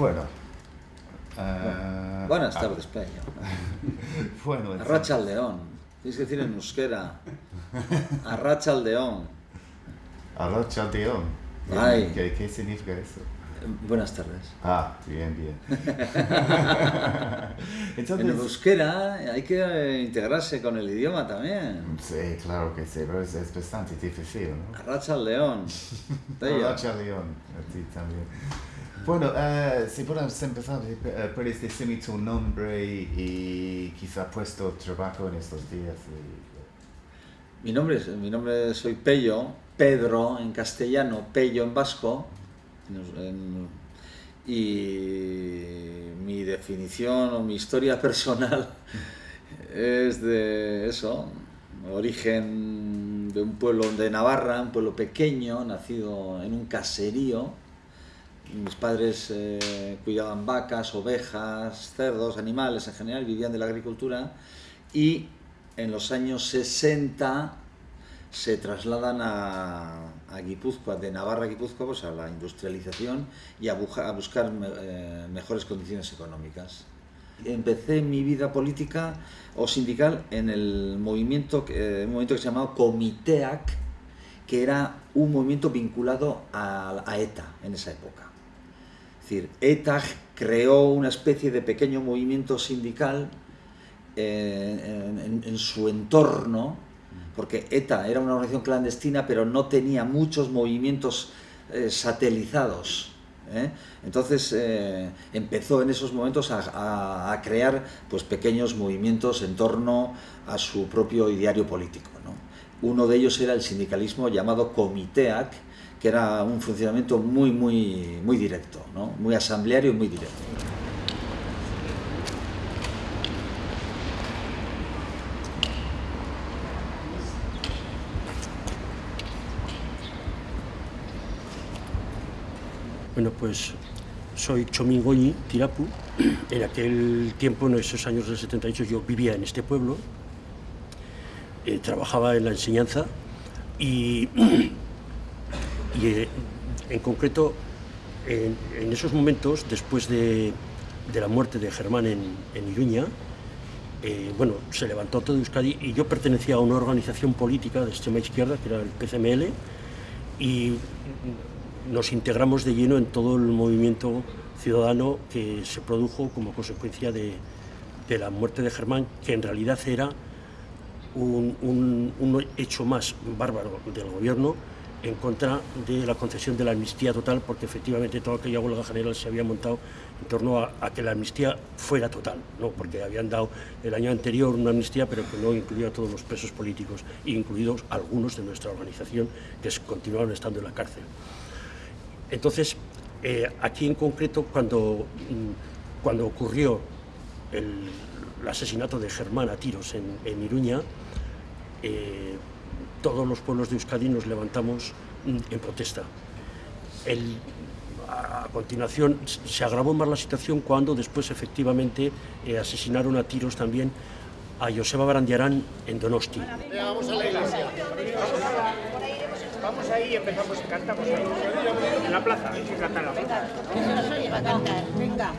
Bueno. eh, Buenas tardes, Peño. Bueno, en- Arracha al león. Tienes que decir en euskera. Arracha al león. Arrocha León. Ay. ¿Qué, ¿Qué significa eso? Buenas tardes. Ah, bien, bien. Entonces, En euskera hay que integrarse con el idioma también. sí, claro que sí, pero es, es bastante difícil, ¿no? Arracha al león. Peño. Arrocha León, a ti también. Bueno, eh, si podemos empezar, eh, puedes decirme tu nombre y, y quizá puesto trabajo en estos días. Mi nombre, es, mi nombre soy Pello, Pedro en castellano, Pello en vasco. y mi definición o mi historia personal es de eso, origen de un pueblo de Navarra, un pueblo pequeño, nacido en un caserío. Mis padres eh, cuidaban vacas, ovejas, cerdos, animales en general, vivían de la agricultura y en los años 60 se trasladan a, Guipúzcoa, de Navarra a Guipúzcoa, pues a la industrialización y a, buscar eh, mejores condiciones económicas. Empecé mi vida política o sindical en el movimiento, eh, un movimiento que se llamaba Comiteac, que era un movimiento vinculado a ETA en esa época. Decir, ETA creó una especie de pequeño movimiento sindical eh, en, su entorno, porque ETA era una organización clandestina, pero no tenía muchos movimientos eh, satelizados. ¿eh? Entonces empezó en esos momentos a, crear pues, pequeños movimientos en torno a su propio ideario político. ¿no? Uno de ellos era el sindicalismo llamado Comiteac, que era un funcionamiento muy, muy, muy directo, ¿no? muy asambleario y muy directo. Bueno, pues soy Chomín Goñi, Tirapu. En aquel tiempo, en esos años del 78, yo vivía en este pueblo, eh, trabajaba en la enseñanza y, y, eh, en concreto, en, esos momentos, después de, de la muerte de Germán en, en Iruña, eh, bueno, se levantó todo Euskadi y yo pertenecía a una organización política de extrema izquierda, que era el PCML, y nos integramos de lleno en todo el movimiento ciudadano que se produjo como consecuencia de, de la muerte de Germán, que en realidad era un hecho más bárbaro del gobierno en contra de la concesión de la amnistía total, porque efectivamente toda aquella huelga general se había montado en torno a, que la amnistía fuera total, ¿no? porque habían dado el año anterior una amnistía, pero que no incluía a todos los presos políticos, incluidos algunos de nuestra organización que continuaron estando en la cárcel. Entonces, eh, aquí en concreto, cuando, mm, cuando ocurrió el, el asesinato de Germán a tiros en, en Iruña, eh, todos los pueblos de Euskadi nos levantamos mm, en protesta. El- a a continuación se agravó más la situación cuando después efectivamente eh, asesinaron a tiros también a Joseba Barandiarán en Donosti. Vamos a la iglesia. Vamos ahí y empezamos, cantamos ahí. En la plaza, hay que cantar en la plaza. Venga.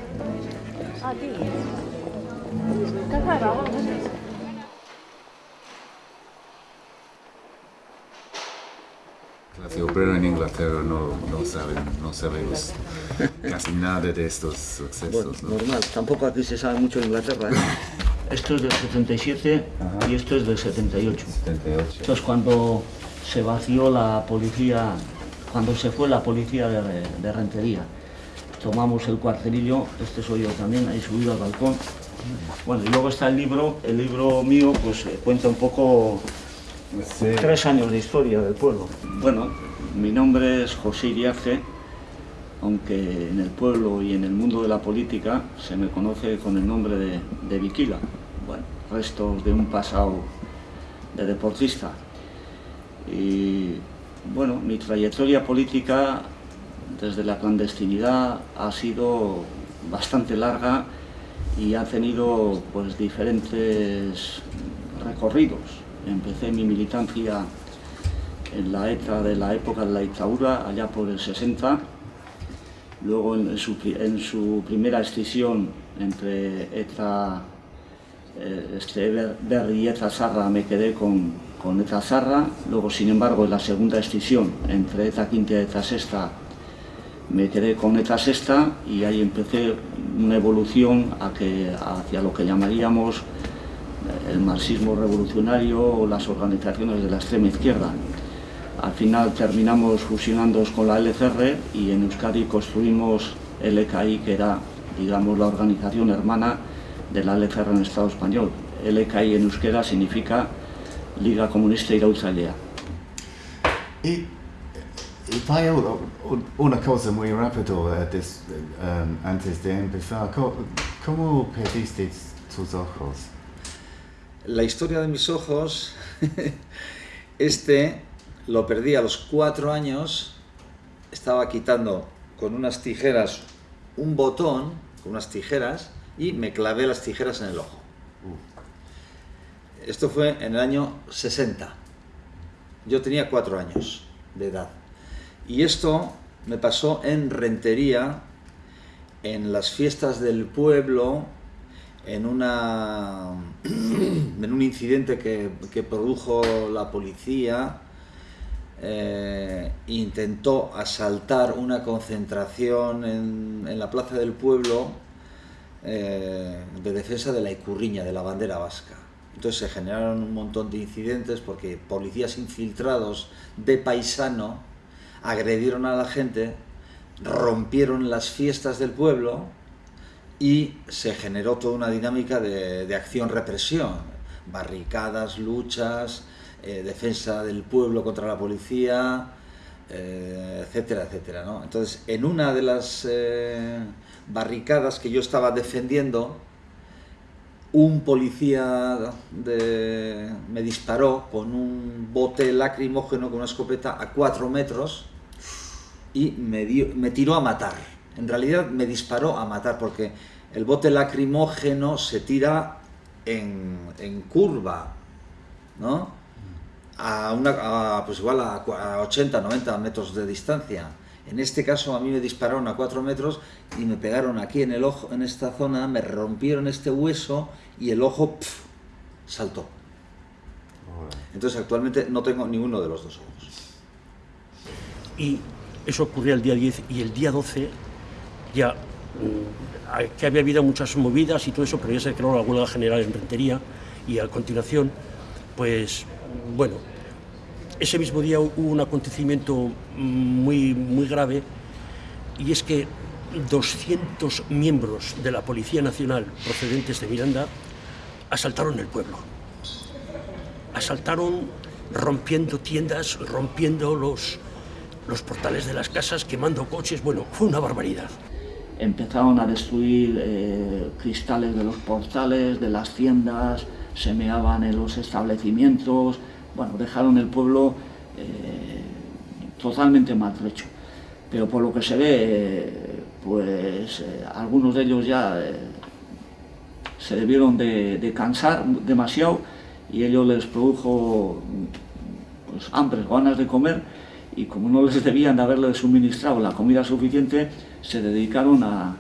Clase obrera en Inglaterra no, no saben, no sabemos casi nada de estos sucesos. ¿no? normal, tampoco aquí se sabe mucho en Inglaterra. ¿eh? Esto es del 77 y esto es del 78. 78. Esto es cuando se vació la policía, cuando se fue la policía de, de Rentería. tomamos el cuartelillo, este soy yo también, ahí subido al balcón. Bueno, y luego está el libro, el libro mío pues eh, cuenta un poco Sí. tres años de historia del pueblo. Bueno, mi nombre es José Iriarte, aunque en el pueblo y en el mundo de la política se me conoce con el nombre de, de Viquila. Bueno, restos de un pasado de deportista. Y bueno, mi trayectoria política desde la clandestinidad ha sido bastante larga y ha tenido pues diferentes recorridos. Empecé mi militancia en la ETA de la época de la dictadura, allá por el 60. Luego en su, en su primera escisión entre ETA, eh, este, Ber- Berri y ETA Sarra me quedé con, con ETA Sarra. Luego, sin embargo, en la segunda escisión entre ETA Quinta y ETA Sexta me quedé con ETA Sexta y ahí empecé una evolución a que, hacia lo que llamaríamos eh, el marxismo revolucionario o las organizaciones de la extrema izquierda. Al final terminamos fusionándonos con la LCR y en Euskadi construimos el EKI, que era, digamos, la organización hermana de la LCR en el Estado español. El EKI en euskera significa Liga Comunista Iraultzailea. Y, u- una cosa muy rápido eh, des- um, antes de empezar. ¿Cómo perdiste tus ojos? La historia de mis ojos, este lo perdí a los cuatro años, estaba quitando con unas tijeras un botón, con unas tijeras, y me clavé las tijeras en el ojo. Esto fue en el año 60. Yo tenía cuatro años de edad. Y esto me pasó en Rentería, en las fiestas del pueblo, en, una, en un incidente que, que produjo la policía. Eh, intentó asaltar una concentración en, la plaza del pueblo eh, de defensa de la Icurriña, de la bandera vasca. Entonces se generaron un montón de incidentes porque policías infiltrados de paisano agredieron a la gente, rompieron las fiestas del pueblo y se generó toda una dinámica de, de acción-represión, barricadas, luchas, eh, defensa del pueblo contra la policía, eh, etcétera, etcétera. ¿no? Entonces, en una de las eh, barricadas que yo estaba defendiendo, un policía me disparó con un bote lacrimógeno, con una escopeta a cuatro metros y me, dio- me tiró a matar. En realidad me disparó a matar porque el bote lacrimógeno se tira en, en curva, ¿no? A, una, a, pues igual a, cua- a 80, 90 metros de distancia. En este caso a mí me dispararon a 4 metros y me pegaron aquí en el ojo, en esta zona, me rompieron este hueso y el ojo pf, saltó. Entonces actualmente no tengo ninguno de los dos ojos. Y eso ocurría el día 10 y el día 12 ya mm, que había habido muchas movidas y todo eso, pero ya se creó la huelga general en Rentería y a continuación, pues bueno, ese mismo día hubo un acontecimiento muy, muy grave y es que 200 miembros de la Policía Nacional procedentes de Miranda asaltaron el pueblo. Asaltaron rompiendo tiendas, rompiendo los, los portales de las casas, quemando coches. Bueno, fue una barbaridad. Empezaron a destruir eh, cristales de los portales, de las tiendas, se meaban en los establecimientos, bueno, dejaron el pueblo eh, totalmente maltrecho. Pero por lo que se ve, pues eh, algunos de ellos ya eh, se debieron de, de cansar demasiado y ello les produjo pues, hambre, ganas de comer y como no les debían de haberle suministrado la comida suficiente, se dedicaron a,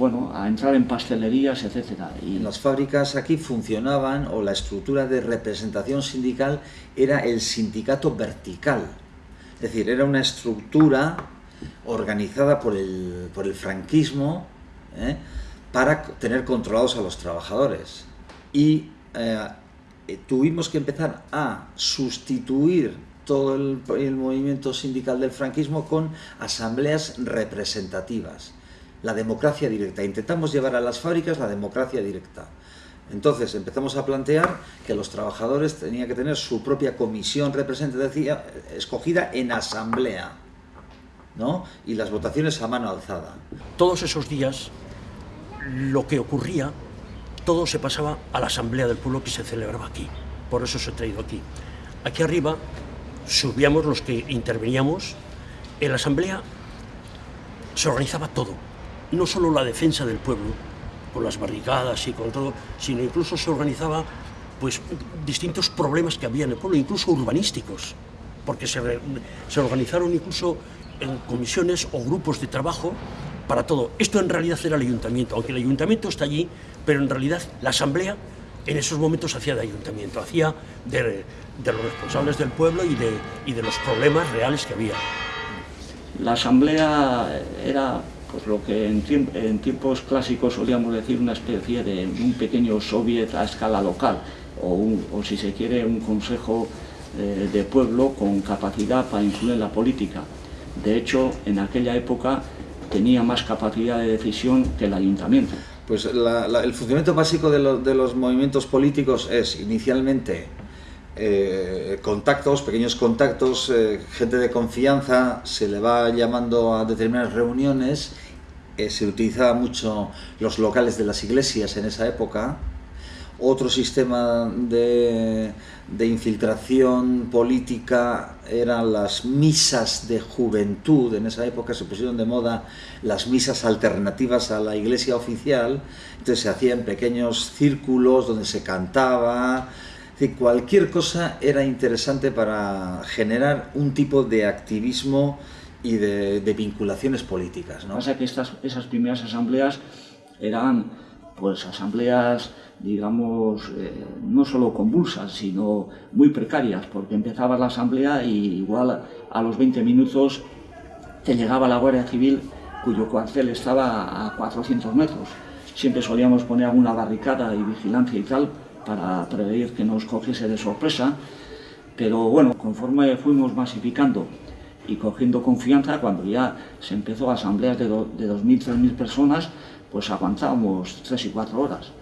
bueno, a entrar en pastelerías, etcétera. Y las fábricas aquí funcionaban, o la estructura de representación sindical era el sindicato vertical. Es decir, era una estructura organizada por el, por el franquismo ¿eh? para tener controlados a los trabajadores. Y eh, tuvimos que empezar a sustituir todo el, el movimiento sindical del franquismo con asambleas representativas. La democracia directa. Intentamos llevar a las fábricas la democracia directa. Entonces empezamos a plantear que los trabajadores tenían que tener su propia comisión representativa escogida en asamblea, ¿no? Y las votaciones a mano alzada. Todos esos días, lo que ocurría, todo se pasaba a la asamblea del pueblo que se celebraba aquí. Por eso se ha traído aquí. Aquí arriba subíamos los que interveníamos. En la asamblea se organizaba todo, no solo la defensa del pueblo, con las barricadas y con todo, sino incluso se organizaba pues, distintos problemas que había en el pueblo, incluso urbanísticos, porque se, se organizaron incluso en comisiones o grupos de trabajo para todo. Esto en realidad era el ayuntamiento, aunque el ayuntamiento está allí, pero en realidad la asamblea en esos momentos hacía de ayuntamiento, hacía de, de los responsables del pueblo y de, y de los problemas reales que había. La asamblea era pues lo que en, tiempos clásicos solíamos decir una especie de un pequeño soviet a escala local, o, o si se quiere un consejo eh, de pueblo con capacidad para influir en la política. De hecho, en aquella época tenía más capacidad de decisión que el ayuntamiento. Pues el funcionamiento básico de, los movimientos políticos es inicialmente eh, contactos, pequeños contactos, eh, gente de confianza, se le va llamando a determinadas reuniones, eh, se utilizaba mucho los locales de las iglesias en esa época, otro sistema de, de, infiltración política eran las misas de juventud. En esa época se pusieron de moda las misas alternativas a la iglesia oficial. Entonces se hacían pequeños círculos donde se cantaba. Decir, cualquier cosa era interesante para generar un tipo de activismo y de, de vinculaciones políticas. ¿no? Pasa que estas, esas primeras asambleas eran pues asambleas digamos, eh, no solo convulsas, sino muy precarias, porque empezaba la asamblea y igual a los 20 minutos te llegaba la Guardia Civil, cuyo cuartel estaba a 400 metros. Siempre solíamos poner alguna barricada y vigilancia y tal, para prever que nos cogiese de sorpresa, pero bueno, conforme fuimos masificando y cogiendo confianza, cuando ya se empezó asambleas de, de 2.000, 3.000 personas, pues aguantábamos 3 y 4 horas.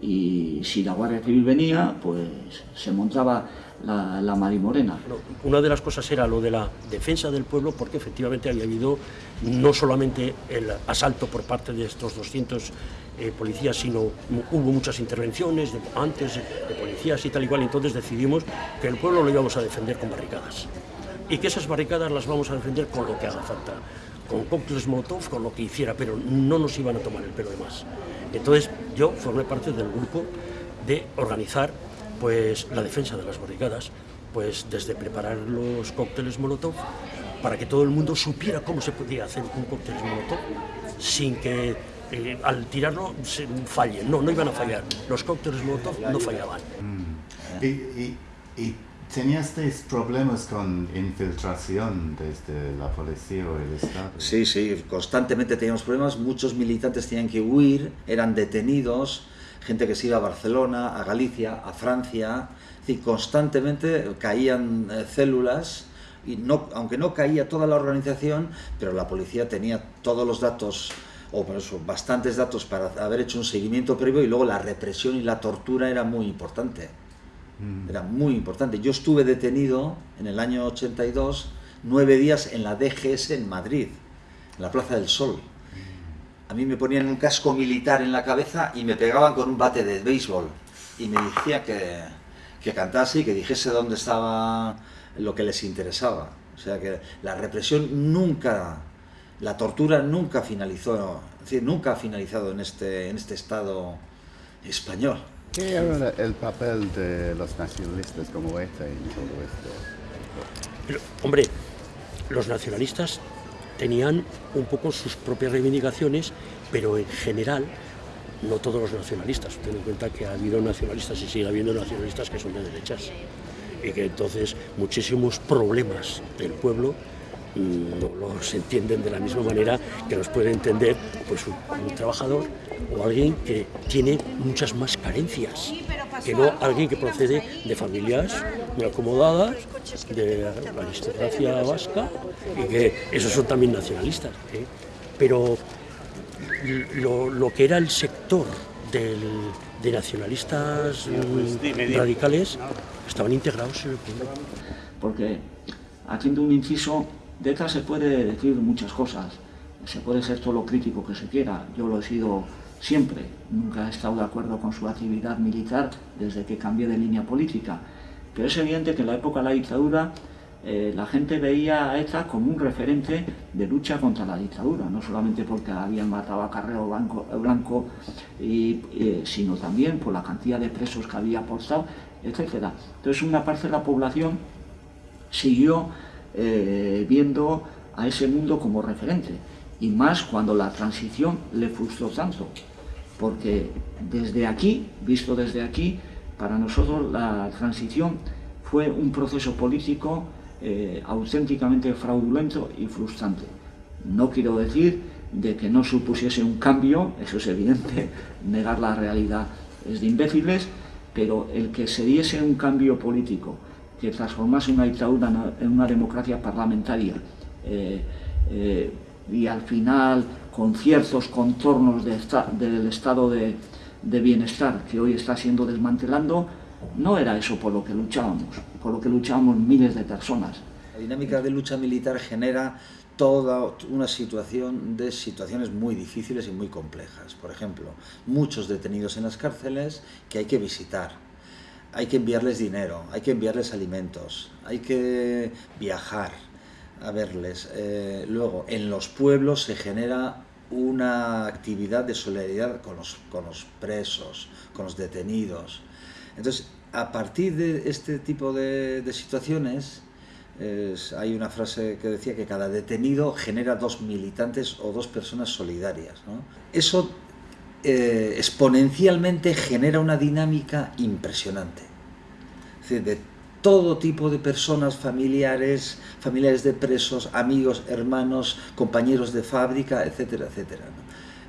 Y si la Guardia Civil venía, pues se montaba la, marimorena. Una de las cosas era lo de la defensa del pueblo, porque efectivamente había habido no solamente el asalto por parte de estos 200 eh, policías, sino hubo muchas intervenciones antes de policías y tal y cual, entonces decidimos que el pueblo lo íbamos a defender con barricadas y que esas barricadas las vamos a defender con lo que haga falta, con cócteles Molotov, con lo que hiciera, pero no nos iban a tomar el pelo de más. Entonces yo formé parte del grupo de organizar pues, la defensa de las barricadas, pues desde preparar los cócteles Molotov para que todo el mundo supiera cómo se podía hacer un cóctel Molotov sin que eh, al tirarlo se falle. No, no iban a fallar. Los cócteles Molotov no fallaban. Mm. ¿Y, y, y ¿Teníasteis problemas con infiltración desde la policía o el Estado? Sí, sí, constantemente teníamos problemas. Muchos militantes tenían que huir, eran detenidos, gente que se iba a Barcelona, a Galicia, a Francia. Decir, constantemente caían eh, células, y no, aunque no caía toda la organización, pero la policía tenía todos los datos o por eso bastantes datos para haber hecho un seguimiento previo y luego la represión y la tortura era muy importante. Era muy importante. Yo estuve detenido en el año 82 nueve días en la DGS en Madrid, en la Plaza del Sol. A mí me ponían un casco militar en la cabeza y me pegaban con un bate de béisbol. Y me decía que, que cantase y que dijese dónde estaba lo que les interesaba. O sea que la represión nunca, la tortura nunca finalizó, es decir, nunca ha finalizado en este, en este Estado español. ¿Qué era el papel de los nacionalistas como ETA en todo esto? Pero, hombre, los nacionalistas tenían un poco sus propias reivindicaciones, pero en general, no todos los nacionalistas. Ten en cuenta que ha habido nacionalistas y sigue habiendo nacionalistas que son de derechas. Y que entonces muchísimos problemas del pueblo los entienden de la misma manera que los puede entender pues, un, trabajador o alguien que tiene muchas más carencias que no alguien que procede de familias muy acomodadas, de la aristocracia vasca y que esos son también nacionalistas. ¿eh? Pero lo, que era el sector de nacionalistas radicales estaban integrados en el pueblo. Porque haciendo un inciso, de ETA se puede decir muchas cosas, se puede ser todo lo crítico que se quiera, yo lo he sido siempre, nunca he estado de acuerdo con su actividad militar desde que cambié de línea política, pero es evidente que en la época de la dictadura eh, la gente veía a ETA como un referente de lucha contra la dictadura, no solamente porque habían matado a Carrero Blanco, Blanco y, eh, sino también por la cantidad de presos que había aportado, etc. Entonces una parte de la población siguió eh, viendo a ese mundo como referente, y más cuando la transición le frustró tanto, porque desde aquí, visto desde aquí, para nosotros la transición fue un proceso político eh, auténticamente fraudulento y frustrante. No quiero decir de que no supusiese un cambio, eso es evidente, negar la realidad es de imbéciles, pero el que se diese un cambio político que transformase una dictadura en una democracia parlamentaria eh, eh, y al final con ciertos contornos del estado de, bienestar que hoy está siendo desmantelando, no era eso por lo que luchábamos, por lo que luchábamos miles de personas. La dinámica de lucha militar genera toda una situación de situaciones muy difíciles y muy complejas. Por ejemplo, muchos detenidos en las cárceles que hay que visitar, hay que enviarles dinero, hay que enviarles alimentos, hay que viajar a verles. Eh, luego, en los pueblos se genera una actividad de solidaridad con los, con los presos, con los detenidos. Entonces, a partir de este tipo de, situaciones, hay una frase que decía que cada detenido genera dos militantes o dos personas solidarias. Eso eh, exponencialmente genera una dinámica impresionante. Es decir, de todo tipo de personas, familiares, familiares de presos, amigos, hermanos, compañeros de fábrica, etcétera, etcétera.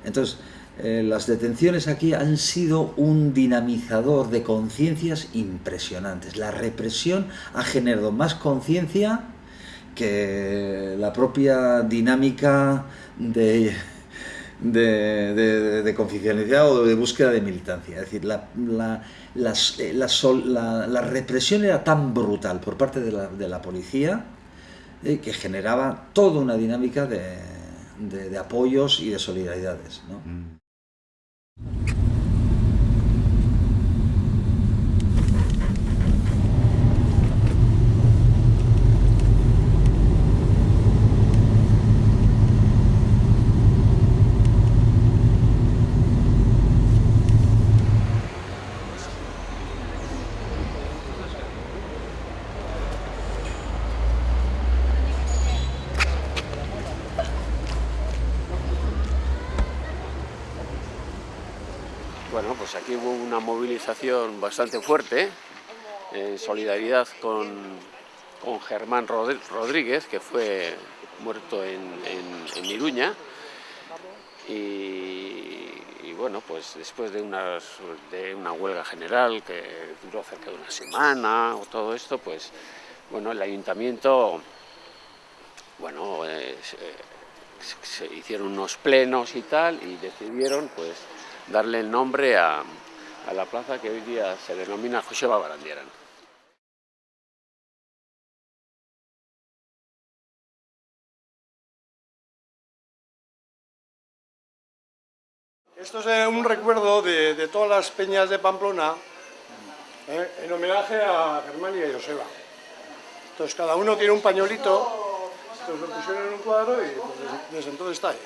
Entonces, eh, las detenciones aquí han sido un dinamizador de conciencias impresionantes. La represión ha generado más conciencia que la propia dinámica de, de, de, confidencialidad o de búsqueda de militancia. Es decir, la, la, la, represión era tan brutal por parte de la, policía eh, que generaba toda una dinámica de, apoyos y de solidaridades. ¿no? Mm. pues aquí hubo una bastante fuerte en solidaridad con, Germán Rodríguez, que fue muerto en, en, Iruña. Y, bueno, pues después de, de una huelga general que duró cerca de una semana o todo esto, pues bueno, el ayuntamiento, bueno, eh, hicieron unos plenos y tal y decidieron pues darle el nombre a, la plaza que hoy día se denomina Joseba Barandieran. Esto es un recuerdo de, todas las peñas de Pamplona eh, en homenaje a Germán y a Joseba. Entonces cada uno tiene un entonces lo pusieron en un cuadro y pues, desde entonces está ahí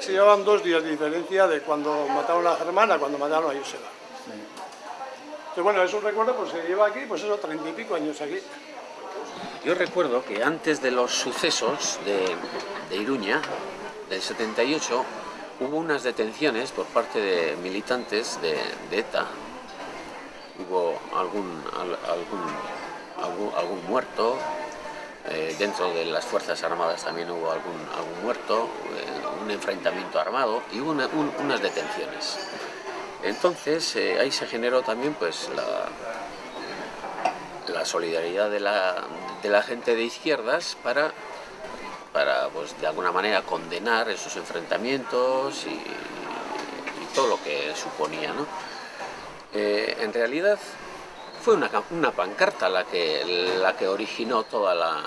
se llevaban dos días de diferencia de cuando mataron a Germana a cuando mataron a Joseba. Entonces, bueno, es un recuerdo, pues se lleva aquí, pues eso, treinta y pico años aquí. Yo recuerdo que antes de los sucesos de, de Iruña, del 78, hubo unas detenciones por parte de militantes de, ETA. Hubo algún, algún, algún, muerto, eh, dentro de las Fuerzas Armadas también hubo algún, algún muerto, eh, un enfrentamiento armado y hubo unas detenciones. Entonces eh, ahí se generó también pues la, solidaridad de la, gente de izquierdas para para pues, de alguna manera condenar esos enfrentamientos y, todo lo que suponía. ¿no? Eh, en realidad fue una, pancarta la que, la que originó toda la,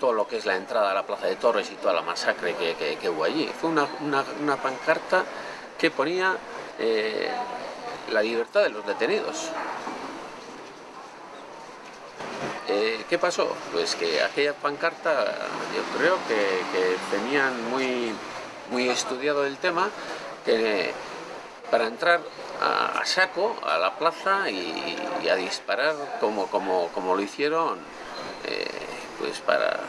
todo lo que es la entrada a la Plaza de Torres y toda la masacre que, hubo allí. Fue una, una pancarta que ponía eh, la libertad de los detenidos. Eh, ¿Qué pasó? Pues que aquella pancarta yo creo que, tenían muy, muy estudiado el tema, para entrar a, saco a la plaza y, a disparar como, como, como lo hicieron, eh, pues para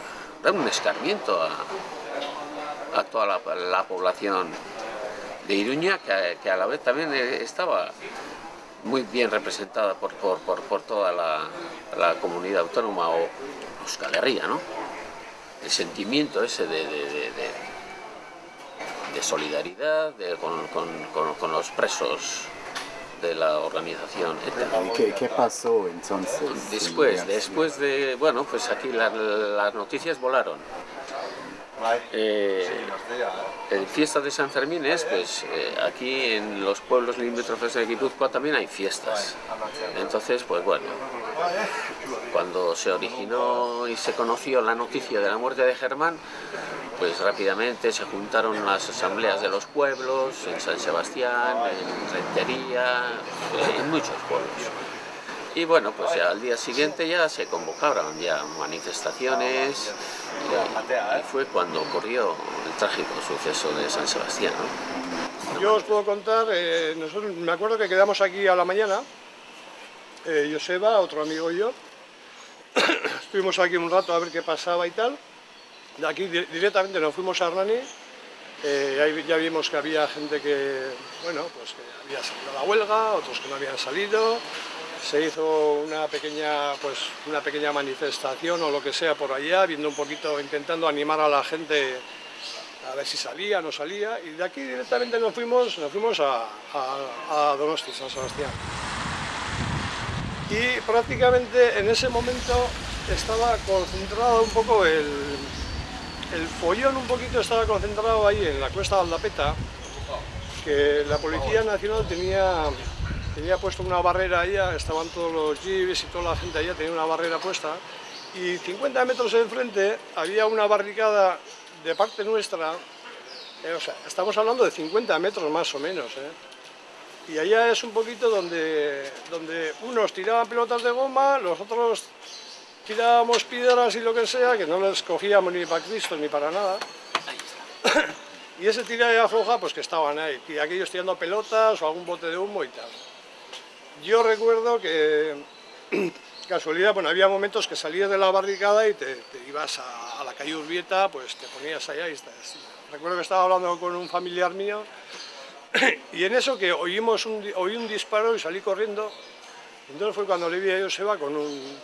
dar un escarmiento a, toda la, población de Iruña, que, que, a la vez también estaba muy bien representada por, por, por, por toda la, la, comunidad autónoma o Euskal Herria, ¿no? El sentimiento ese de, de, de, de solidaridad con, con, con, con los presos de la organización ¿Y qué, qué, pasó entonces? Después, después de, bueno, pues aquí la, las noticias volaron. Eh, en fiesta de San Fermín es, pues eh, aquí en los pueblos limítrofes de Guipúzcoa también hay fiestas. Entonces, pues bueno, cuando se originó y se conoció la noticia de la muerte de Germán, pues rápidamente se juntaron las asambleas de los pueblos, en San Sebastián, en Rentería, en muchos pueblos. Y bueno, pues ya al día siguiente ya se convocaron ya manifestaciones. Y, fue cuando ocurrió el trágico suceso de San Sebastián. Yo os puedo contar, eh, nosotros, me acuerdo que quedamos aquí a la mañana, eh, Joseba, otro amigo y yo, estuvimos aquí un rato a ver qué pasaba y tal, de aquí directamente nos fuimos a Hernani, eh, ya vimos que había gente que, bueno, pues que había salido a la huelga, otros que no habían salido, se hizo una pequeña, pues, una pequeña manifestación o lo que sea por allá, viendo un poquito, intentando animar a la gente a ver si salía, no salía, y de aquí directamente nos fuimos, nos fuimos a, a, a Donosti, San Sebastián. Y prácticamente en ese momento estaba concentrado un poco el, el follón, un poquito estaba concentrado ahí en la cuesta de Aldapeta, que la Policía Nacional tenía tenía puesto una barrera allá, estaban todos los jeeps y toda la gente allá, tenía una barrera puesta, y 50 metros enfrente había una barricada de parte nuestra, eh, o sea, estamos hablando de 50 metros más o menos, ¿eh? y allá es un poquito donde, donde unos tiraban pelotas de goma, los otros tirábamos piedras y lo que sea, que no les cogíamos ni para Cristo ni para nada. y ese tira y afloja, pues que estaban ahí, y aquellos tirando pelotas o algún bote de humo y tal. Yo recuerdo que, casualidad, bueno, había momentos que salías de la barricada y te, ibas a, la calle Urbieta, pues te ponías allá y estás. Recuerdo que estaba hablando con un familiar mío y en eso que oímos oí un disparo y salí corriendo. Entonces fue cuando le vi a Joseba con un...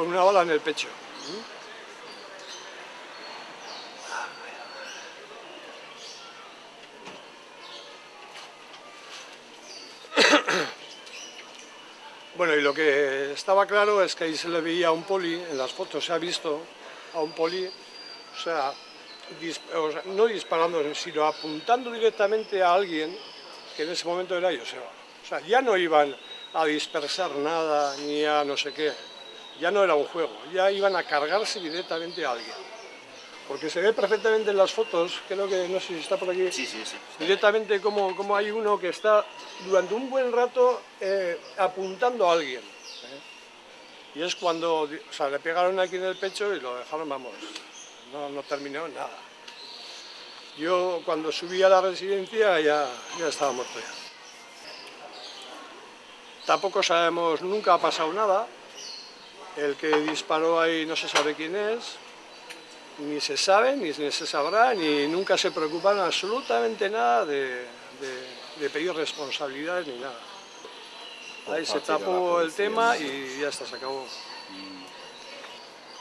con una bala en el pecho. Bueno, y lo que estaba claro es que ahí se le veía a un poli, en las fotos se ha visto a un poli, o sea, no disparando, sino apuntando directamente a alguien que en ese momento era Joseba. O sea, ya no iban a dispersar nada, ni a no sé qué, ya no era un juego, ya iban a cargarse directamente a alguien. Porque se ve perfectamente en las fotos, creo que no sé si está por aquí, sí, sí, sí. directamente como, como hay uno que está durante un buen rato eh, apuntando a alguien. ¿eh? Y es cuando, o sea, le pegaron aquí en el pecho y lo dejaron, vamos, no, no terminó nada. Yo cuando subí a la residencia ya, ya estaba muerto ya. Tampoco sabemos, nunca ha pasado nada, el que disparó ahí no se sabe quién es, ni se sabe, ni se sabrá, ni nunca se preocupan absolutamente nada de, de, de pedir responsabilidades ni nada. Ahí se tapó el tema y ya está, se acabó.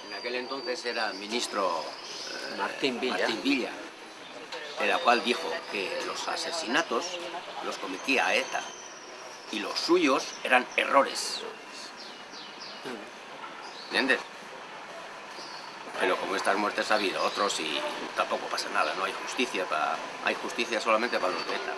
En aquel entonces era ministro eh, Martín Villa. Martín Villa. en la cual dijo que los asesinatos los cometía ETA y los suyos eran errores. ¿Entiendes? Pero como estas muertes ha habido otros y tampoco pasa nada, no hay justicia, para, hay justicia solamente para los de ETA.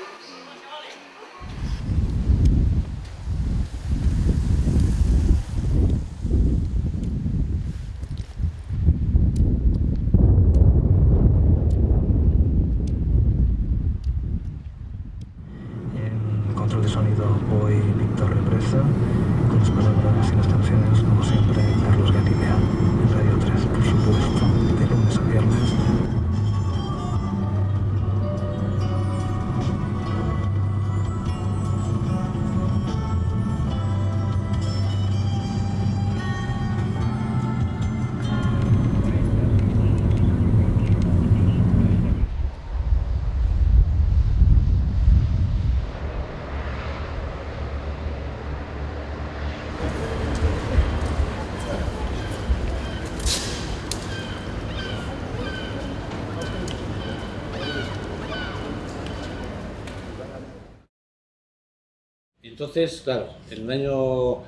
Entonces, claro, en el año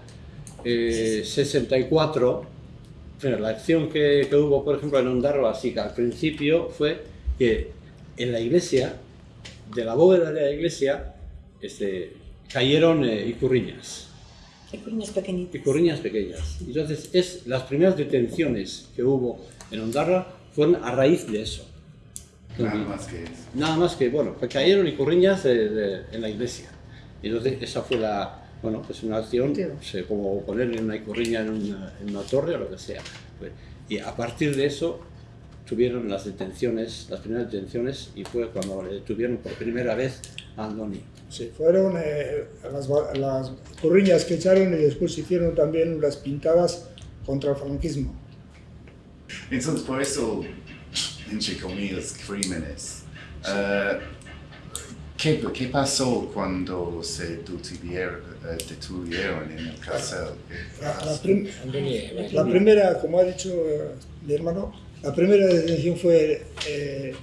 eh, 64, bueno, la acción que, que hubo, por ejemplo, en Ondarroa, así que al principio fue que en la iglesia, de la bóveda de la iglesia, este, cayeron eh, icurriñas. Icurriñas pequeñitas. Icurriñas pequeñas. Entonces, es, las primeras detenciones que hubo en Ondarroa fueron a raíz de eso. Nada más que eso. Nada más que, bueno, cayeron icurriñas de- de- en la iglesia. Y entonces esa fue la, bueno, pues una acción, sé, como ponerle una icurriña en una, en una torre o lo que sea. Pues, y a partir de eso tuvieron las detenciones, las primeras detenciones, y fue cuando le detuvieron por primera vez a Andoni. Sí, fueron eh, las, las corriñas que echaron y después hicieron también las pintadas contra el franquismo. Entonces, por eso, entre comillas, crímenes. Eh, ¿qué, ¿Qué pasó cuando se detuvieron, eh, detuvieron en el cárcel? ¿Qué La, prim- la primera, como ha dicho eh, mi hermano, la primera detención fue eh,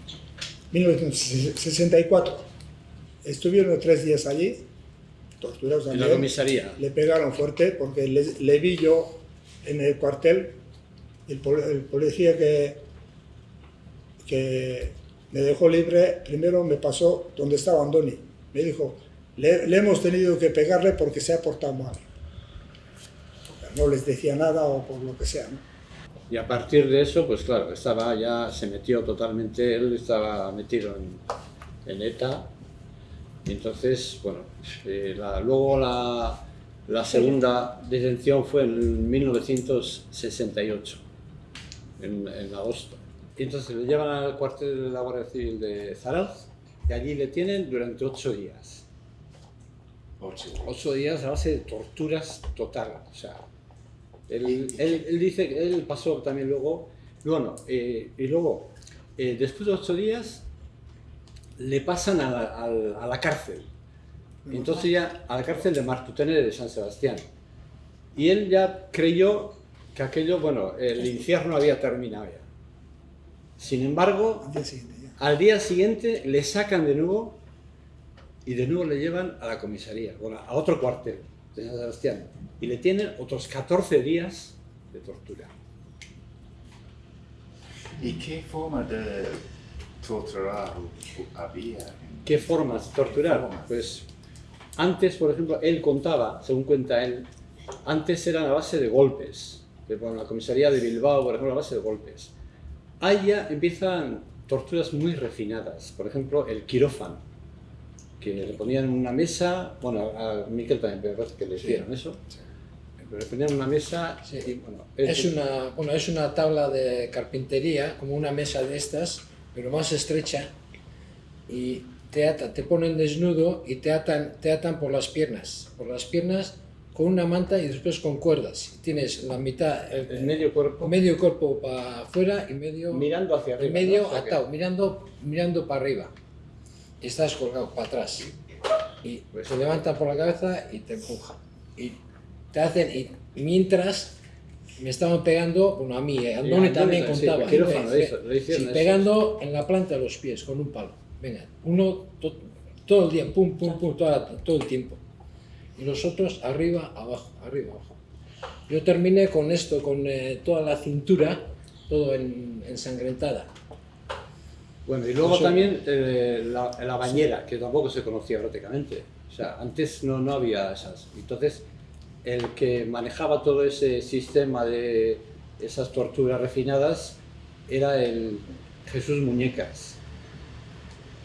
1964. Estuvieron tres días allí, torturados En también. la comisaría. Le pegaron fuerte porque le, le vi yo en el cuartel, el, pol- el policía que, que me dejó libre, primero me pasó donde estaba Andoni. Me dijo, le, hemos tenido que pegarle porque se ha portado mal. No les decía nada o por lo que sea. Y a partir de eso, pues claro, estaba ya, se metió totalmente, él estaba metido en, en ETA. Y entonces, bueno, eh, luego la, la segunda detención fue en 1968, en, en agosto. Y entonces le llevan al cuartel de la Guardia Civil de Zarauz y allí le tienen durante ocho días. Ocho días a base de torturas total. O sea, él, él, él dice que él pasó también luego, bueno, eh, y luego, eh, después de ocho días, le pasan a la, a la- a la cárcel. Entonces ya a la cárcel de Martutene de San Sebastián. Y él ya creyó que aquello, bueno, el infierno había terminado ya. Sin embargo, al día siguiente le sacan de nuevo y de nuevo le llevan a la comisaría, bueno, a otro cuartel de San Sebastián. Y le tienen otros 14 días de tortura. ¿Y qué forma de torturar había? ¿Qué formas de torturar? Pues antes, por ejemplo, él contaba, según cuenta él, antes eran a base de golpes. De, bueno, la comisaría de Bilbao, por ejemplo, a base de golpes. Ahí ya empiezan torturas muy refinadas. Por ejemplo, el quirófano, que le ponían en una mesa, bueno, a Miquel también me parece que le hicieron eso. Le ponían una mesa y, bueno, Es una, bueno, es una tabla de carpintería, como una mesa de estas, pero más estrecha, y te, ata- te ponen desnudo y te atan, te atan por las piernas, por las piernas con una manta y después con cuerdas. Tienes la mitad, el, medio cuerpo, medio cuerpo para afuera y medio mirando hacia arriba. y medio ¿no? O sea que- atado, mirando, mirando para arriba. Y estás colgado para atrás. Y Pues se levantan por la cabeza y te empujan. Y te hacen, y mientras me estaban pegando, bueno, a mí, eh, Andoni también sí, contaba, el sí, eso. pegando en la planta de los pies con un palo. venga, uno to- todo el día, pum, pum, pum, todo el tiempo. Y los otros arriba, abajo, arriba, abajo. Yo terminé con esto, con eh, toda la cintura, todo en, ensangrentada. Bueno, y luego Eso- también eh, la, la bañera, que tampoco se conocía prácticamente. O sea, antes no, no había esas. Entonces, el que manejaba todo ese sistema de esas torturas refinadas era el Jesús Muñecas.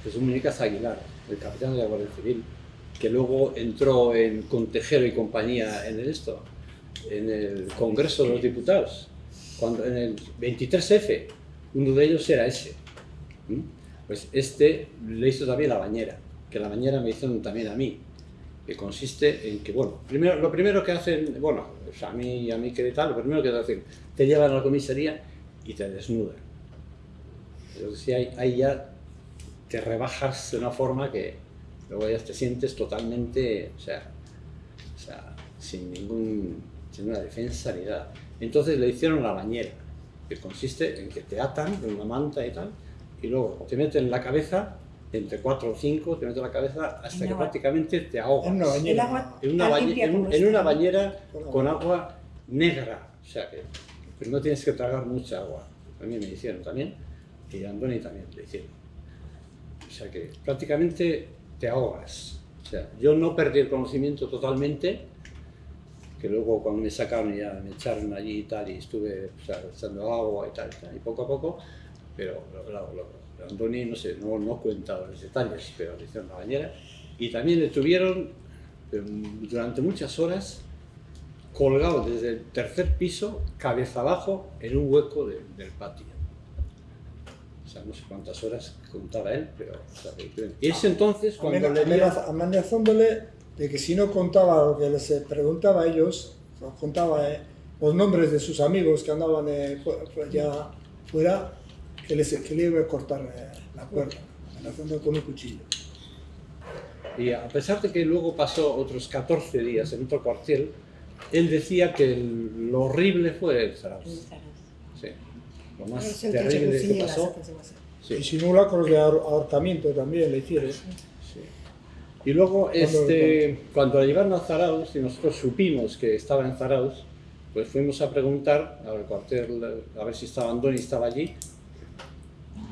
Jesús Muñecas Aguilar, el capitán de la Guardia Civil, que luego entró en, con Tejero y compañía en esto, en el Congreso de los Diputados, cuando, en el 23F, uno de ellos era ese. ¿Mm? Pues este le hizo también la bañera, que la bañera me hicieron también a mí, que consiste en que, bueno, primero, lo primero que hacen, bueno, o sea, a mí, a mí que tal, lo primero que hacen, te llevan a la comisaría y te desnudan. Entonces ahí, ahí ya te rebajas de una forma que luego ya te sientes totalmente, o sea, o sea, sin ningún, sin una defensa ni nada. Entonces le hicieron la bañera, que consiste en que te atan con una manta y tal, y luego te meten en la cabeza, entre cuatro o cinco, te meten en la cabeza hasta En que agua. prácticamente te ahogas. En una bañera. En una, bañe- en un- en una ¿no? bañera Con agua. negra, o sea que primero tienes que tragar mucha agua. A mí me hicieron también, y a Andoni también le hicieron. O sea que prácticamente te ahogas. O sea, yo no perdí el conocimiento totalmente, que luego cuando me sacaron ya me echaron allí y tal, y estuve o sea, echando agua y tal, y tal, y poco a poco, pero lo, lo, lo- no sé, no, no cuenta los detalles, pero le hicieron la bañera. Y también le tuvieron eh, durante muchas horas colgado desde el tercer piso, cabeza abajo, en un hueco de- del patio. Sea, no sé cuántas horas contaba él, pero... o sea, que- y es entonces cuando le Amenaza- dieron- amenazándole de que si no contaba lo que les preguntaba a ellos, o contaba eh, los nombres de sus amigos que andaban eh, ya fuera, que, les, que le iba a cortar eh, la cuerda, amenazando con un cuchillo. Y a pesar de que luego pasó otros 14 días en otro cuartel, él decía que el- lo horrible fue el Zarauz. Sí. Lo más terrible que consigue pasó. Sí. Y simulacros de ahor- ahorcamiento también le hicieron. Y luego, Cuando- este, cuando la llevaron a Zarauz y nosotros supimos que estaba en Zarauz, pues fuimos a preguntar al cuartel a ver si estaba Andoni, estaba allí.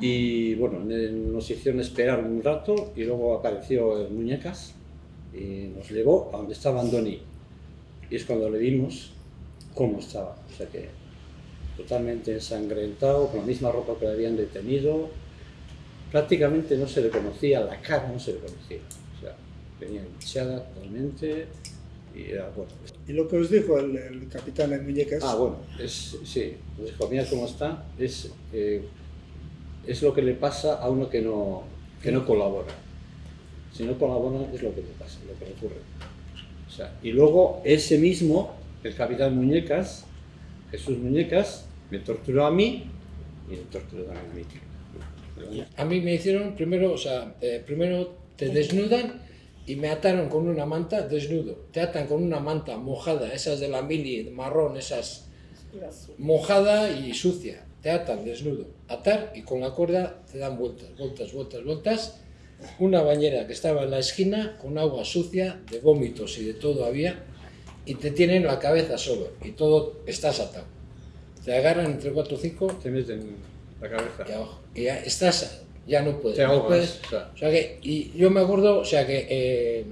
Y bueno, nos hicieron esperar un rato y luego apareció el Muñecas y nos llevó a donde estaba Andoni. Y es cuando le vimos cómo estaba. O sea que totalmente ensangrentado, con la misma ropa que le habían detenido. Prácticamente no se le conocía, la cara no se le conocía. O sea, venía hinchada totalmente y era bueno. Y lo que os dijo el, el capitán en Muñecas. Ah, bueno, es, sí, nos dijo, mira cómo está, es, eh, es lo que le pasa a uno que no, que no colabora. Si no colabora es lo que le pasa, lo que le ocurre. O sea, y luego ese mismo, el capitán Muñecas, Jesús Muñecas, me torturó a mí y me torturó a mí. Pero bueno, A mí me hicieron primero, o sea, eh, primero te desnudan y me ataron con una manta desnudo. Te atan con una manta mojada, esas de la mili, marrón, esas mojada y sucia. Te atan desnudo. Atar y con la cuerda te dan vueltas, vueltas, vueltas, vueltas. Una bañera que estaba en la esquina con agua sucia, de vómitos y de todo había, y te tienen la cabeza solo y todo estás atado. Te agarran entre cuatro o cinco, te meten la cabeza. y abajo. Y ya estás, ya no puedes. Te no puedes. o sea. O sea que, y yo me acuerdo, o sea que eh,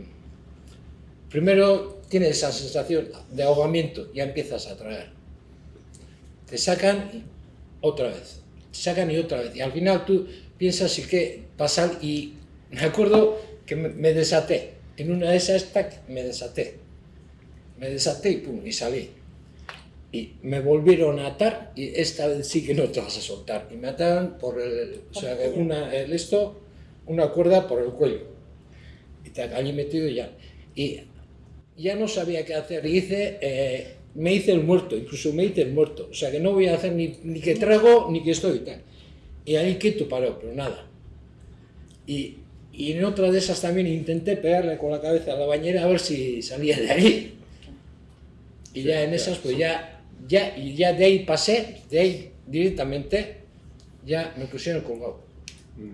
primero tienes esa sensación de ahogamiento, ya empiezas a tragar. Te sacan y otra vez, te sacan y otra vez. Y al final tú piensas y que pasar y me acuerdo que me, me desaté. En una de esas tac, me desaté. Me desaté y pum, y salí. Y me volvieron a atar y esta vez sí que no te vas a soltar. Y me ataron por el, o sea, una, el esto, una cuerda por el cuello. Y te allí metido y ya. Y ya no sabía qué hacer. Y hice, eh, me hice el muerto, incluso me hice el muerto. O sea que no voy a hacer ni, ni que trago ni que estoy y tal. Y ahí quieto paró, pero nada. Y, y en otra de esas también intenté pegarle con la cabeza a la bañera a ver si salía de ahí. Y ya en esas, pues ya, ya, y ya de ahí pasé, de ahí directamente, ya me pusieron colgado.